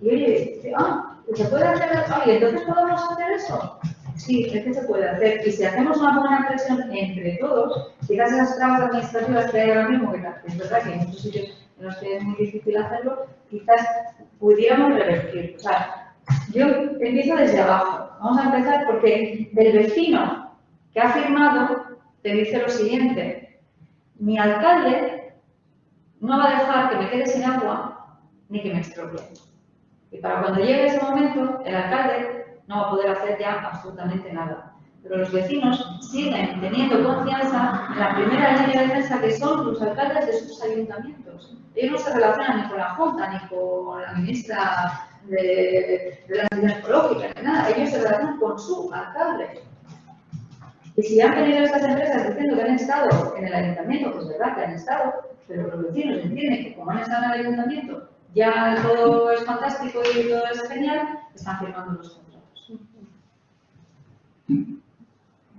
y oye, ah, ¿se puede hacer? Oye, ¿entonces podemos hacer eso? Sí, es que se puede hacer. Y si hacemos una buena presión entre todos, quizás esas trabas administrativas que hay ahora mismo, que es verdad que hay muchos sitios los que es muy difícil hacerlo, quizás pudiéramos revertir. O sea, yo empiezo desde abajo. Vamos a empezar porque el vecino que ha firmado te dice lo siguiente. Mi alcalde no va a dejar que me quede sin agua ni que me estropee. Y para cuando llegue ese momento, el alcalde no va a poder hacer ya absolutamente nada. Pero los vecinos siguen teniendo confianza en la primera línea de defensa que son los alcaldes de sus ayuntamientos. Ellos no se relacionan ni con la Junta, ni con la ministra de, de la Transición Ecológica, ni nada. Ellos se relacionan con su alcalde. Y si han venido estas empresas diciendo que han estado en el ayuntamiento, pues es verdad que han estado, pero los vecinos entienden que como han estado en el ayuntamiento, ya todo es fantástico y todo es genial, están firmando los contratos.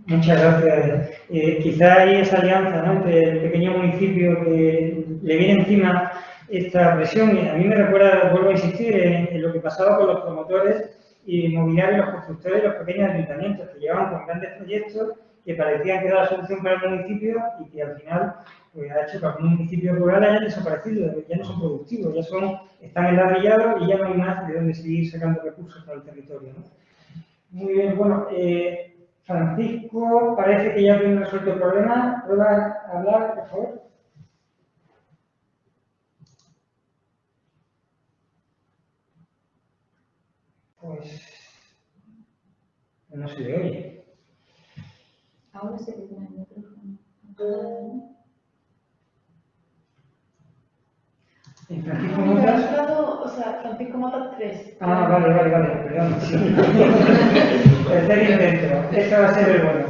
Muchas gracias. Eh, quizá hay esa alianza ¿no? entre el pequeño municipio que le viene encima esta presión. Y a mí me recuerda, vuelvo a insistir, en, en, lo que pasaba con los promotores inmobiliarios, los constructores y los pequeños ayuntamientos, que llegaban con grandes proyectos que parecían que era la solución para el municipio y que al final pues, ha hecho que algún municipio rural haya desaparecido, ya no son productivos, ya son, están enladrillados y ya no hay más de dónde seguir sacando recursos para el territorio. ¿no? Muy bien, bueno, eh, Francisco, parece que ya tiene resuelto el problema. ¿Puedes hablar, por favor? Pues no se le oye. Ahora se le el micrófono. O sea, Francisco Motas 3. Ah, vale, vale, vale, perdón. Sí. Tercer intento, este va a ser el bueno.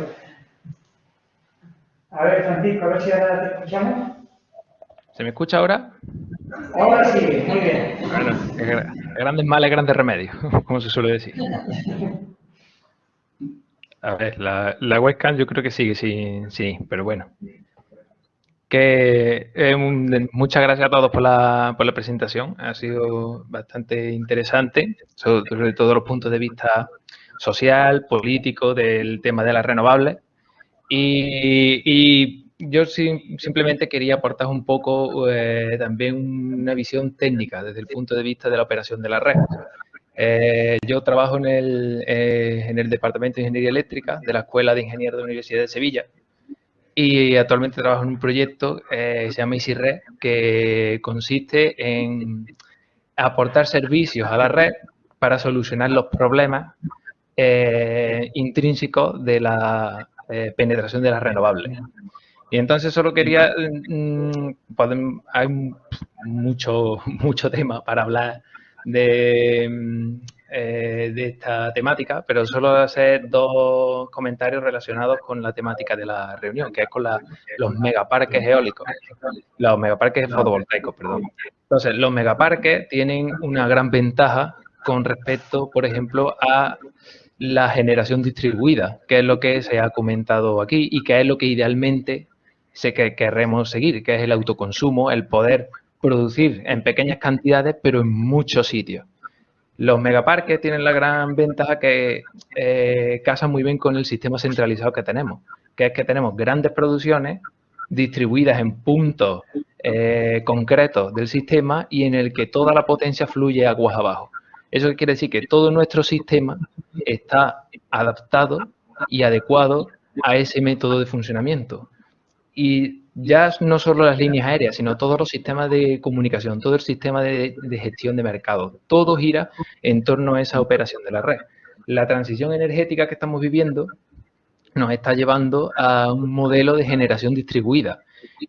A ver, Francisco, a ver si ahora te escuchamos. ¿Se me escucha ahora? Ahora sí, muy bien. Bueno, grandes males, grandes remedios, como se suele decir. A ver, la, la webcam yo creo que sigue, sí, sí, pero bueno. Eh, muchas gracias a todos por la, presentación. Ha sido bastante interesante, sobre, todos los puntos de vista social, político, del tema de las renovables. Y, yo simplemente quería aportar un poco eh, también una visión técnica desde el punto de vista de la operación de la red. Eh, yo trabajo en el, en el Departamento de Ingeniería Eléctrica de la Escuela de Ingenieros de la Universidad de Sevilla y actualmente trabajo en un proyecto que se llama EasyRed que consiste en aportar servicios a la red para solucionar los problemas intrínsecos de la penetración de las renovables. Y entonces solo quería, mm, hay mucho, mucho tema para hablar de, eh, de esta temática, pero solo hacer dos comentarios relacionados con la temática de la reunión, que es con los megaparques eólicos, los megaparques fotovoltaicos, perdón. Entonces, los megaparques tienen una gran ventaja con respecto, por ejemplo, a la generación distribuida, que es lo que se ha comentado aquí y que es lo que idealmente sé que querremos seguir, que es el autoconsumo, el poder producir en pequeñas cantidades, pero en muchos sitios. Los megaparques tienen la gran ventaja que eh, casan muy bien con el sistema centralizado que tenemos, que es que tenemos grandes producciones distribuidas en puntos eh, concretos del sistema y en el que toda la potencia fluye aguas abajo. Eso quiere decir que todo nuestro sistema está adaptado y adecuado a ese método de funcionamiento y ya no solo las líneas aéreas, sino todos los sistemas de comunicación, todo el sistema de, gestión de mercado, todo gira en torno a esa operación de la red. La transición energética que estamos viviendo nos está llevando a un modelo de generación distribuida,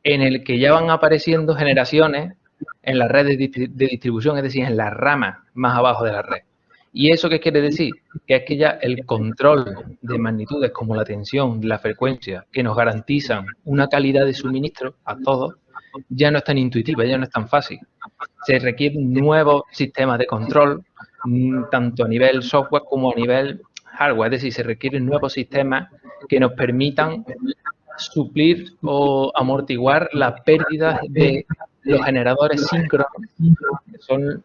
en el que ya van apareciendo generaciones en las redes de distribución, es decir, en las ramas más abajo de la red. ¿Y eso qué quiere decir? Que es que ya el control de magnitudes como la tensión, la frecuencia, que nos garantizan una calidad de suministro a todos, ya no es tan intuitiva, ya no es tan fácil. Se requieren nuevos sistemas de control, mm, tanto a nivel software como a nivel hardware, es decir, se requieren nuevos sistemas que nos permitan suplir o amortiguar las pérdidas de los generadores síncronos, que son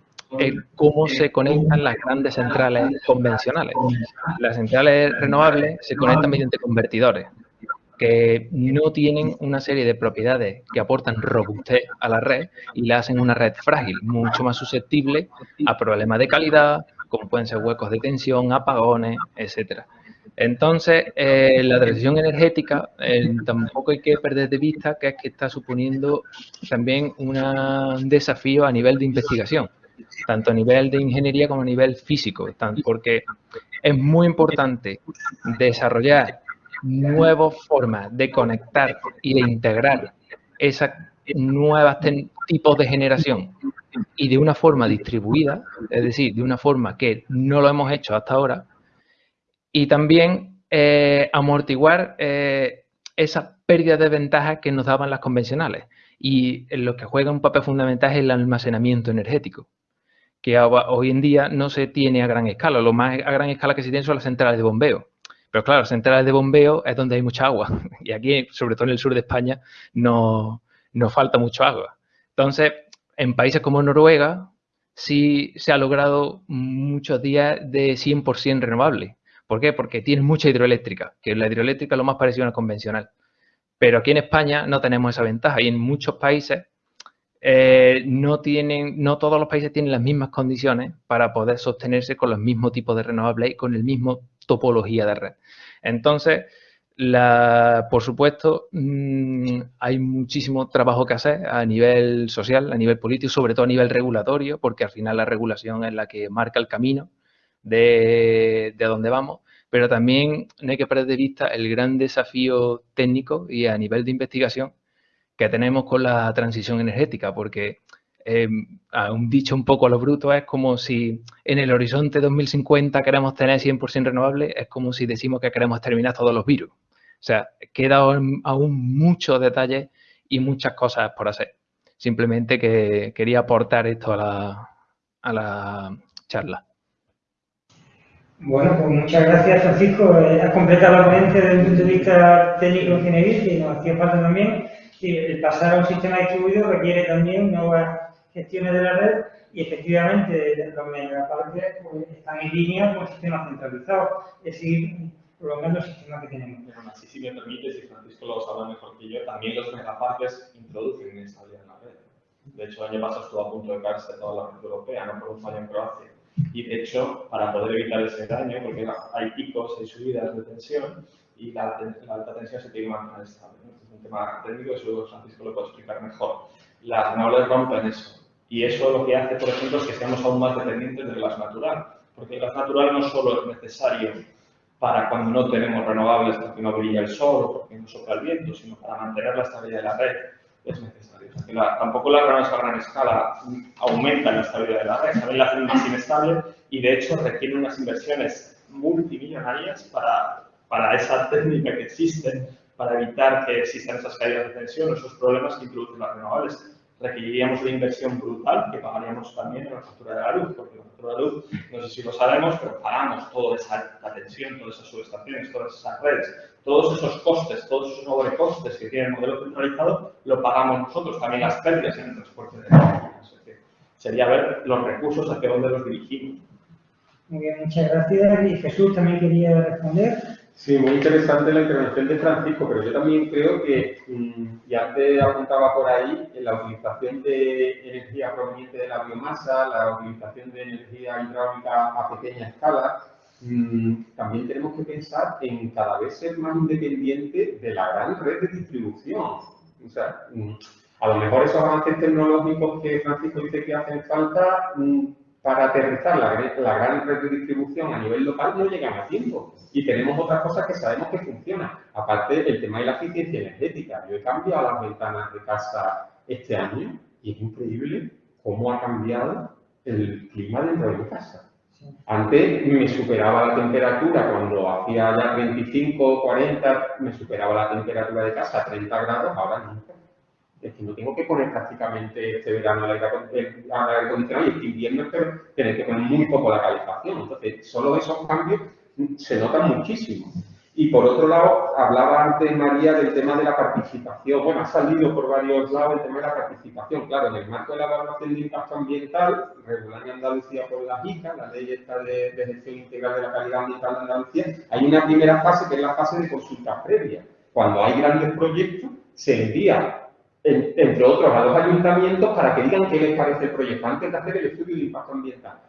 cómo se conectan las grandes centrales convencionales. Las centrales renovables se conectan mediante convertidores que no tienen una serie de propiedades que aportan robustez a la red y la hacen una red frágil, mucho más susceptible a problemas de calidad, como pueden ser huecos de tensión, apagones, etcétera. Entonces, eh, la transición energética eh, tampoco hay que perder de vista que es que está suponiendo también un desafío a nivel de investigación tanto a nivel de ingeniería como a nivel físico, porque es muy importante desarrollar nuevas formas de conectar y de integrar esas nuevos tipos de generación y de una forma distribuida, es decir, de una forma que no lo hemos hecho hasta ahora, y también eh, amortiguar eh, esas pérdidas de ventajas que nos daban las convencionales. Y en lo que juega un papel fundamental es el almacenamiento energético que hoy en día no se tiene a gran escala. Lo más a gran escala que se tiene son las centrales de bombeo. Pero claro, las centrales de bombeo es donde hay mucha agua. Y aquí, sobre todo en el sur de España, no, nos falta mucho agua. Entonces, en países como Noruega, sí se ha logrado muchos días de 100% renovable. ¿Por qué? Porque tienen mucha hidroeléctrica, que la hidroeléctrica es lo más parecido a una convencional. Pero aquí en España no tenemos esa ventaja y en muchos países eh, no, tienen, no todos los países tienen las mismas condiciones para poder sostenerse con los mismos tipos de renovables y con el mismo topología de red. Entonces, por supuesto, mm, hay muchísimo trabajo que hacer a nivel social, a nivel político, sobre todo a nivel regulatorio, porque al final la regulación es la que marca el camino de, de dónde vamos, pero también no hay que perder de vista el gran desafío técnico y a nivel de investigación que tenemos con la transición energética, porque eh, un dicho un poco a lo bruto es como si en el horizonte 2050 queremos tener 100% renovable, es como si decimos que queremos terminar todos los virus. O sea, queda aún muchos detalles y muchas cosas por hacer. Simplemente que quería aportar esto a la, a la charla. Bueno, pues muchas gracias, Francisco. Eh, has completado la ponencia desde el punto de vista técnico ingeniería que nos hacía falta también. Y el pasar a un sistema distribuido requiere también nuevas gestiones de la red y efectivamente los megaparques pues, están en línea con el sistema centralizado, es decir, prolongando el sistema que tenemos. Pero así, si me permite, si Francisco lo sabe mejor que yo, también los megaparques introducen inestabilidad en la red. De hecho, el año pasado estuvo a punto de caerse toda la red europea, no por un fallo en Croacia. Y de hecho, para poder evitar ese daño, porque hay picos, hay subidas de tensión y la, alta tensión se tiene que mantener estable. es un tema técnico, eso Francisco lo puede explicar mejor. Las renovables rompen eso. Y eso lo que hace, por ejemplo, es que seamos aún más dependientes del gas natural. Porque el gas natural no solo es necesario para cuando no tenemos renovables porque no brilla el sol o porque no sopla el viento, sino para mantener la estabilidad de la red es necesario. O sea, que tampoco las renovables a gran escala aumentan la estabilidad de la red, también la hacen más inestable y de hecho requieren unas inversiones multimillonarias para, para esa técnica que existe para evitar que existan esas caídas de tensión, esos problemas que introducen las renovables requeriríamos una inversión brutal que pagaríamos también en la factura de la luz, porque la factura de la luz, no sé si lo sabemos, pero pagamos toda esa tensión, todas esas subestaciones, todas esas redes, todos esos costes, todos esos sobrecostes que tiene el modelo centralizado, lo pagamos nosotros, también las pérdidas en el transporte de energía. Sería ver los recursos hacia dónde los dirigimos. Muy bien, muchas gracias. Y Jesús también quería responder. Sí, muy interesante la intervención de Francisco, pero yo también creo que, mm, y antes apuntaba por ahí, la utilización de energía proveniente de la biomasa, la utilización de energía hidráulica a pequeña escala, mm, también tenemos que pensar en cada vez ser más independiente de la gran red de distribución. O sea, mm, a lo mejor esos avances tecnológicos que Francisco dice que hacen falta para aterrizar la, gran red de distribución a nivel local no llegan a tiempo. Y tenemos otras cosas que sabemos que funcionan. Aparte, el tema de la eficiencia energética. Yo he cambiado las ventanas de casa este año y es increíble cómo ha cambiado el clima dentro de mi casa. Antes me superaba la temperatura, cuando hacía ya 25, 40, me superaba la temperatura de casa a 30 grados, ahora nunca es que no tengo que poner prácticamente este verano el aire acondicionado y este invierno tener que poner muy poco la calefacción. Entonces, solo esos cambios se notan muchísimo. Y por otro lado, hablaba antes María del tema de la participación. Bueno, ha salido por varios lados el tema de la participación. Claro, en el marco de la evaluación de impacto ambiental, regular en Andalucía por la ICA, la ley esta de, gestión integral de la calidad ambiental de Andalucía, hay una primera fase que es la fase de consulta previa. Cuando hay grandes proyectos, se envía entre otros, a los ayuntamientos para que digan qué les parece el proyecto antes de hacer el estudio de impacto ambiental.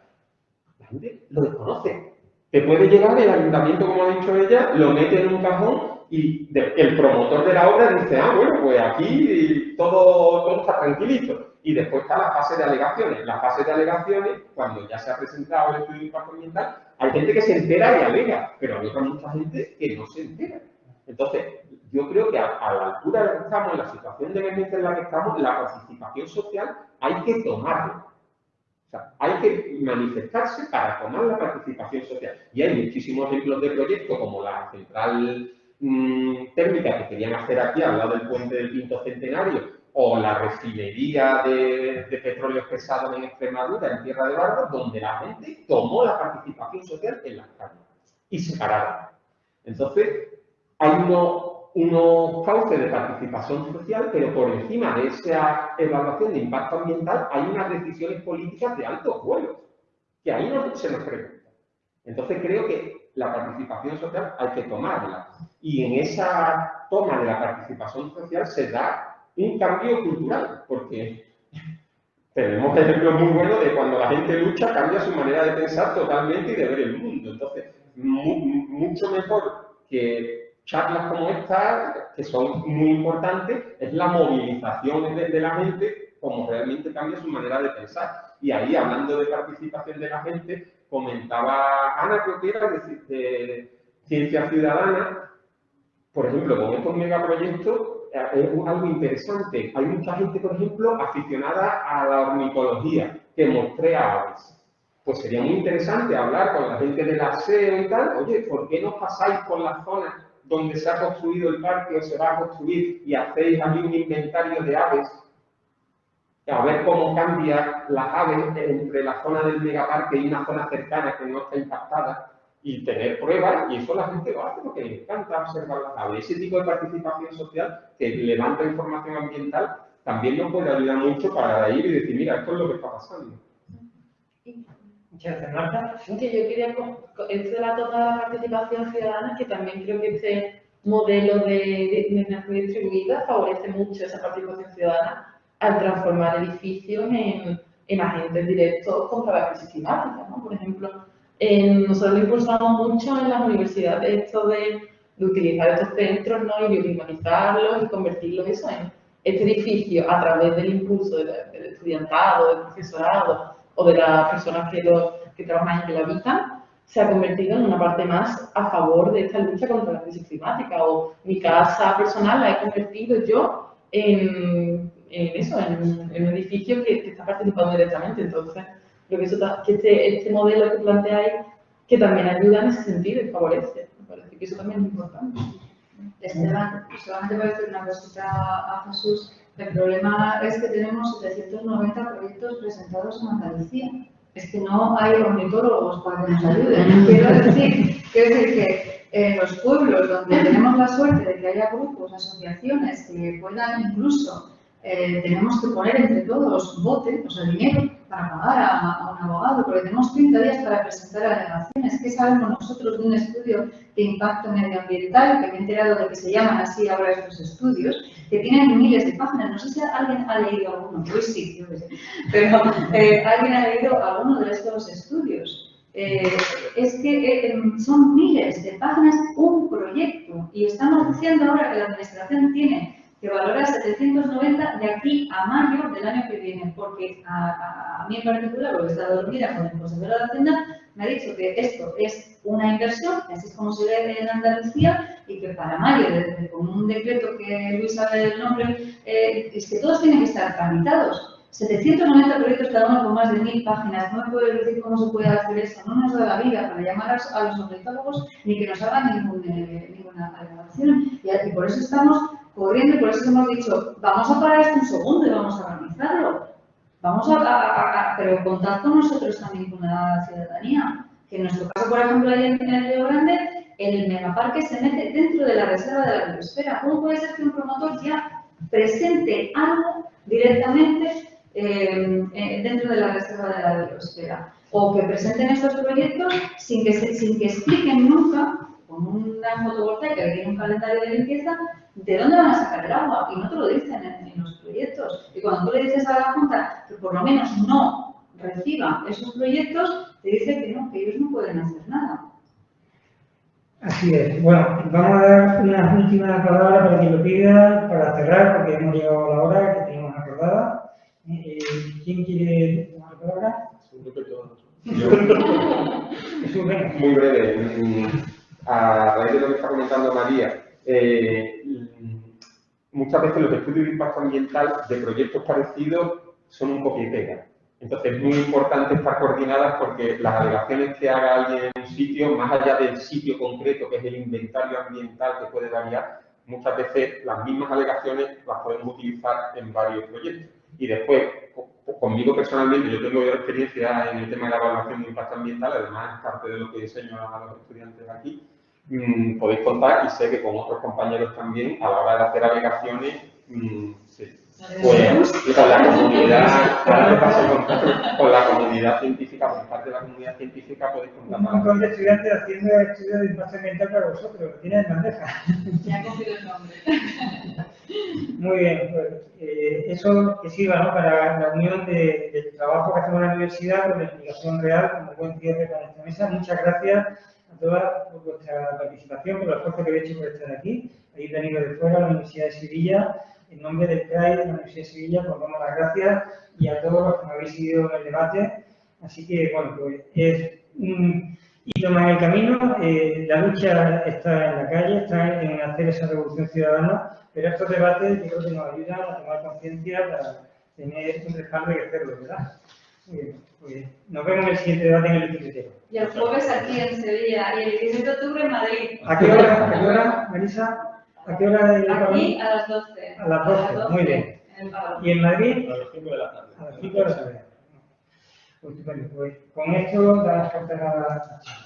La gente lo desconoce. Te puede llegar el ayuntamiento, como ha dicho ella, lo mete en un cajón y el promotor de la obra dice, ah, bueno, pues aquí todo, todo está tranquilito. Y después está la fase de alegaciones. La fase de alegaciones, cuando ya se ha presentado el estudio de impacto ambiental, hay gente que se entera y alega, pero hay otra mucha gente que no se entera. Entonces, yo creo que a, la altura de la que estamos, en la situación de emergencia en la que estamos, la participación social hay que tomarla. O sea, hay que manifestarse para tomar la participación social. Y hay muchísimos ejemplos de proyectos como la central mm, térmica que querían hacer aquí al lado del puente del quinto centenario o la refinería de, de petróleos pesados en Extremadura, en Tierra de Barro, donde la gente tomó la participación social en las calles y se pararon. Entonces, hay uno unos cauces de participación social, pero por encima de esa evaluación de impacto ambiental hay unas decisiones políticas de altos vuelos, que ahí no se nos pregunta. Entonces creo que la participación social hay que tomarla. Y en esa toma de la participación social se da un cambio cultural, porque tenemos ejemplos muy buenos de cuando la gente lucha cambia su manera de pensar totalmente y de ver el mundo. Entonces, mucho mejor que charlas como esta, que son muy importantes, es la movilización de, la gente como realmente cambia su manera de pensar. Y ahí, hablando de participación de la gente, comentaba Ana, creo que era de, Ciencia Ciudadana, por ejemplo, con estos megaproyectos, eh, es algo interesante. Hay mucha gente, por ejemplo, aficionada a la ornitología, que muestra aves. Pues sería muy interesante hablar con la gente del aseo y tal, oye, ¿por qué no pasáis por las zonas donde se ha construido el parque o se va a construir y hacéis allí un inventario de aves, a ver cómo cambia las aves entre la zona del megaparque y una zona cercana que no está impactada, y tener pruebas, y eso la gente lo hace porque le encanta observar las aves. Ese tipo de participación social que levanta información ambiental también nos puede ayudar mucho para ir y decir, mira, esto es lo que está pasando. Muchas gracias, Marta. Que yo quería, de la toda participación ciudadana, que también creo que este modelo de dinamización distribuida favorece mucho esa participación ciudadana al transformar edificios en, en agentes directos contra la crisis climática. ¿no? Por ejemplo, nosotros lo impulsamos mucho en las universidades esto de, de utilizar estos centros ¿no? y de urbanizarlos y convertirlos eso en este edificio a través del impulso del, estudiantado, del profesorado o de las personas que, que trabajan y que lo habitan, se ha convertido en una parte más a favor de esta lucha contra la crisis climática. O mi casa personal la he convertido yo en, en eso, en, un edificio que, que, está participando directamente. Entonces, creo que, eso, que este, este modelo que planteáis, que también ayuda en ese sentido y favorece. Me parece que eso también es importante. Esteban, solamente voy a decir una cosita a Jesús. El problema es que tenemos 790 proyectos presentados en Andalucía. Es que no hay ornitólogos para que nos ayuden. Quiero decir, quiero decir que en los pueblos donde tenemos la suerte de que haya grupos, asociaciones que puedan incluso, eh, tenemos que poner entre todos bote, o sea, dinero, para pagar a, a, un abogado, porque tenemos 30 días para presentar alegaciones. ¿Qué sabemos nosotros de un estudio de impacto medioambiental, que me he enterado de que se llaman así ahora estos estudios, que tienen miles de páginas? No sé si alguien ha leído alguno, yo sí, yo sé. pero eh, alguien ha leído alguno de estos estudios. Eh, es que eh, son miles de páginas un proyecto y estamos diciendo ahora que la administración tiene que valora 790 de aquí a mayo del año que viene, porque a, mí en particular, porque he estado dormida con el consejero de Hacienda, me ha dicho que esto es una inversión, así es como se ve en Andalucía, y que para mayo, con un decreto que Luis sabe el nombre, eh, es que todos tienen que estar tramitados. 790 proyectos cada uno con más de 1000 páginas. No me puede decir cómo se puede hacer eso. No nos da la vida para llamar a los ornitólogos ni que nos hagan ningún, eh, ninguna alegación. Y, y por eso estamos corriendo y por eso hemos dicho, vamos a parar esto un segundo y vamos a organizarlo. Vamos a, a, a, pero contar con nosotros también con la ciudadanía. Que en nuestro caso, por ejemplo, ahí en el Río Grande, el megaparque se mete dentro de la reserva de la biosfera. ¿Cómo puede ser que un promotor ya presente algo directamente eh, eh, dentro de la reserva de la biosfera? O que presenten estos proyectos sin que, expliquen nunca, con una fotovoltaica que tiene un calendario de limpieza, ¿de dónde van a sacar el agua? Y no te lo dicen en, en, los proyectos. Y cuando tú le dices a la Junta que por lo menos no reciba esos proyectos, te dice que no, que ellos no pueden hacer nada. Así es. Bueno, vamos a dar una última palabra para quien lo pida, para cerrar, porque hemos llegado a la hora que teníamos acordada. Eh, ¿Quién quiere tomar la palabra? Muy breve. A raíz de lo que está comentando María, eh, muchas veces los estudios de impacto ambiental de proyectos parecidos son un y pega. Entonces es muy importante estar coordinadas porque las alegaciones que haga alguien en un sitio, más allá del sitio concreto, que es el inventario ambiental que puede variar, muchas veces las mismas alegaciones las podemos utilizar en varios proyectos. Y después, conmigo personalmente, yo tengo experiencia en el tema de la evaluación de impacto ambiental, además es parte de lo que enseño a los estudiantes aquí, mmm, podéis contar y sé que con otros compañeros también, a la hora de hacer alegaciones, mmm, sí, pues con la comunidad, con, con la comunidad científica, por parte de la comunidad científica podéis contar. Un montón de estudiantes haciendo estudios de impacto ambiental para vosotros, lo tienen en bandeja. Ya he cogido el nombre. Muy bien, pues eh, eso que sirva ¿no? para la unión de, del trabajo que hacemos en la universidad con la explicación real, como buen cierre para esta mesa. Muchas gracias a todas por vuestra participación, por el esfuerzo que habéis hecho por estar aquí. Habéis venido de fuera a la Universidad de Sevilla. En nombre del CRAI de la Universidad de Sevilla, pues damos las gracias y a todos los que me habéis seguido en el debate. Así que, bueno, pues es un hito más en el camino. Eh, la lucha está en la calle, está en hacer esa revolución ciudadana, pero estos debates yo creo que nos ayudan a tomar conciencia para tener un respaldo y hacerlo, ¿verdad? Muy bien, nos vemos en el siguiente debate en el 17. Y el jueves aquí en Sevilla y el 17 de octubre en Madrid. ¿A qué hora, a qué hora, Marisa? ¿A qué hora? el- Aquí a las 12. A las 12, muy bien. en el Pablo. ¿Y en Madrid? A las 5 de la tarde. A las 5 de la tarde. Pues. Pues con esto damos por cerrada la charla.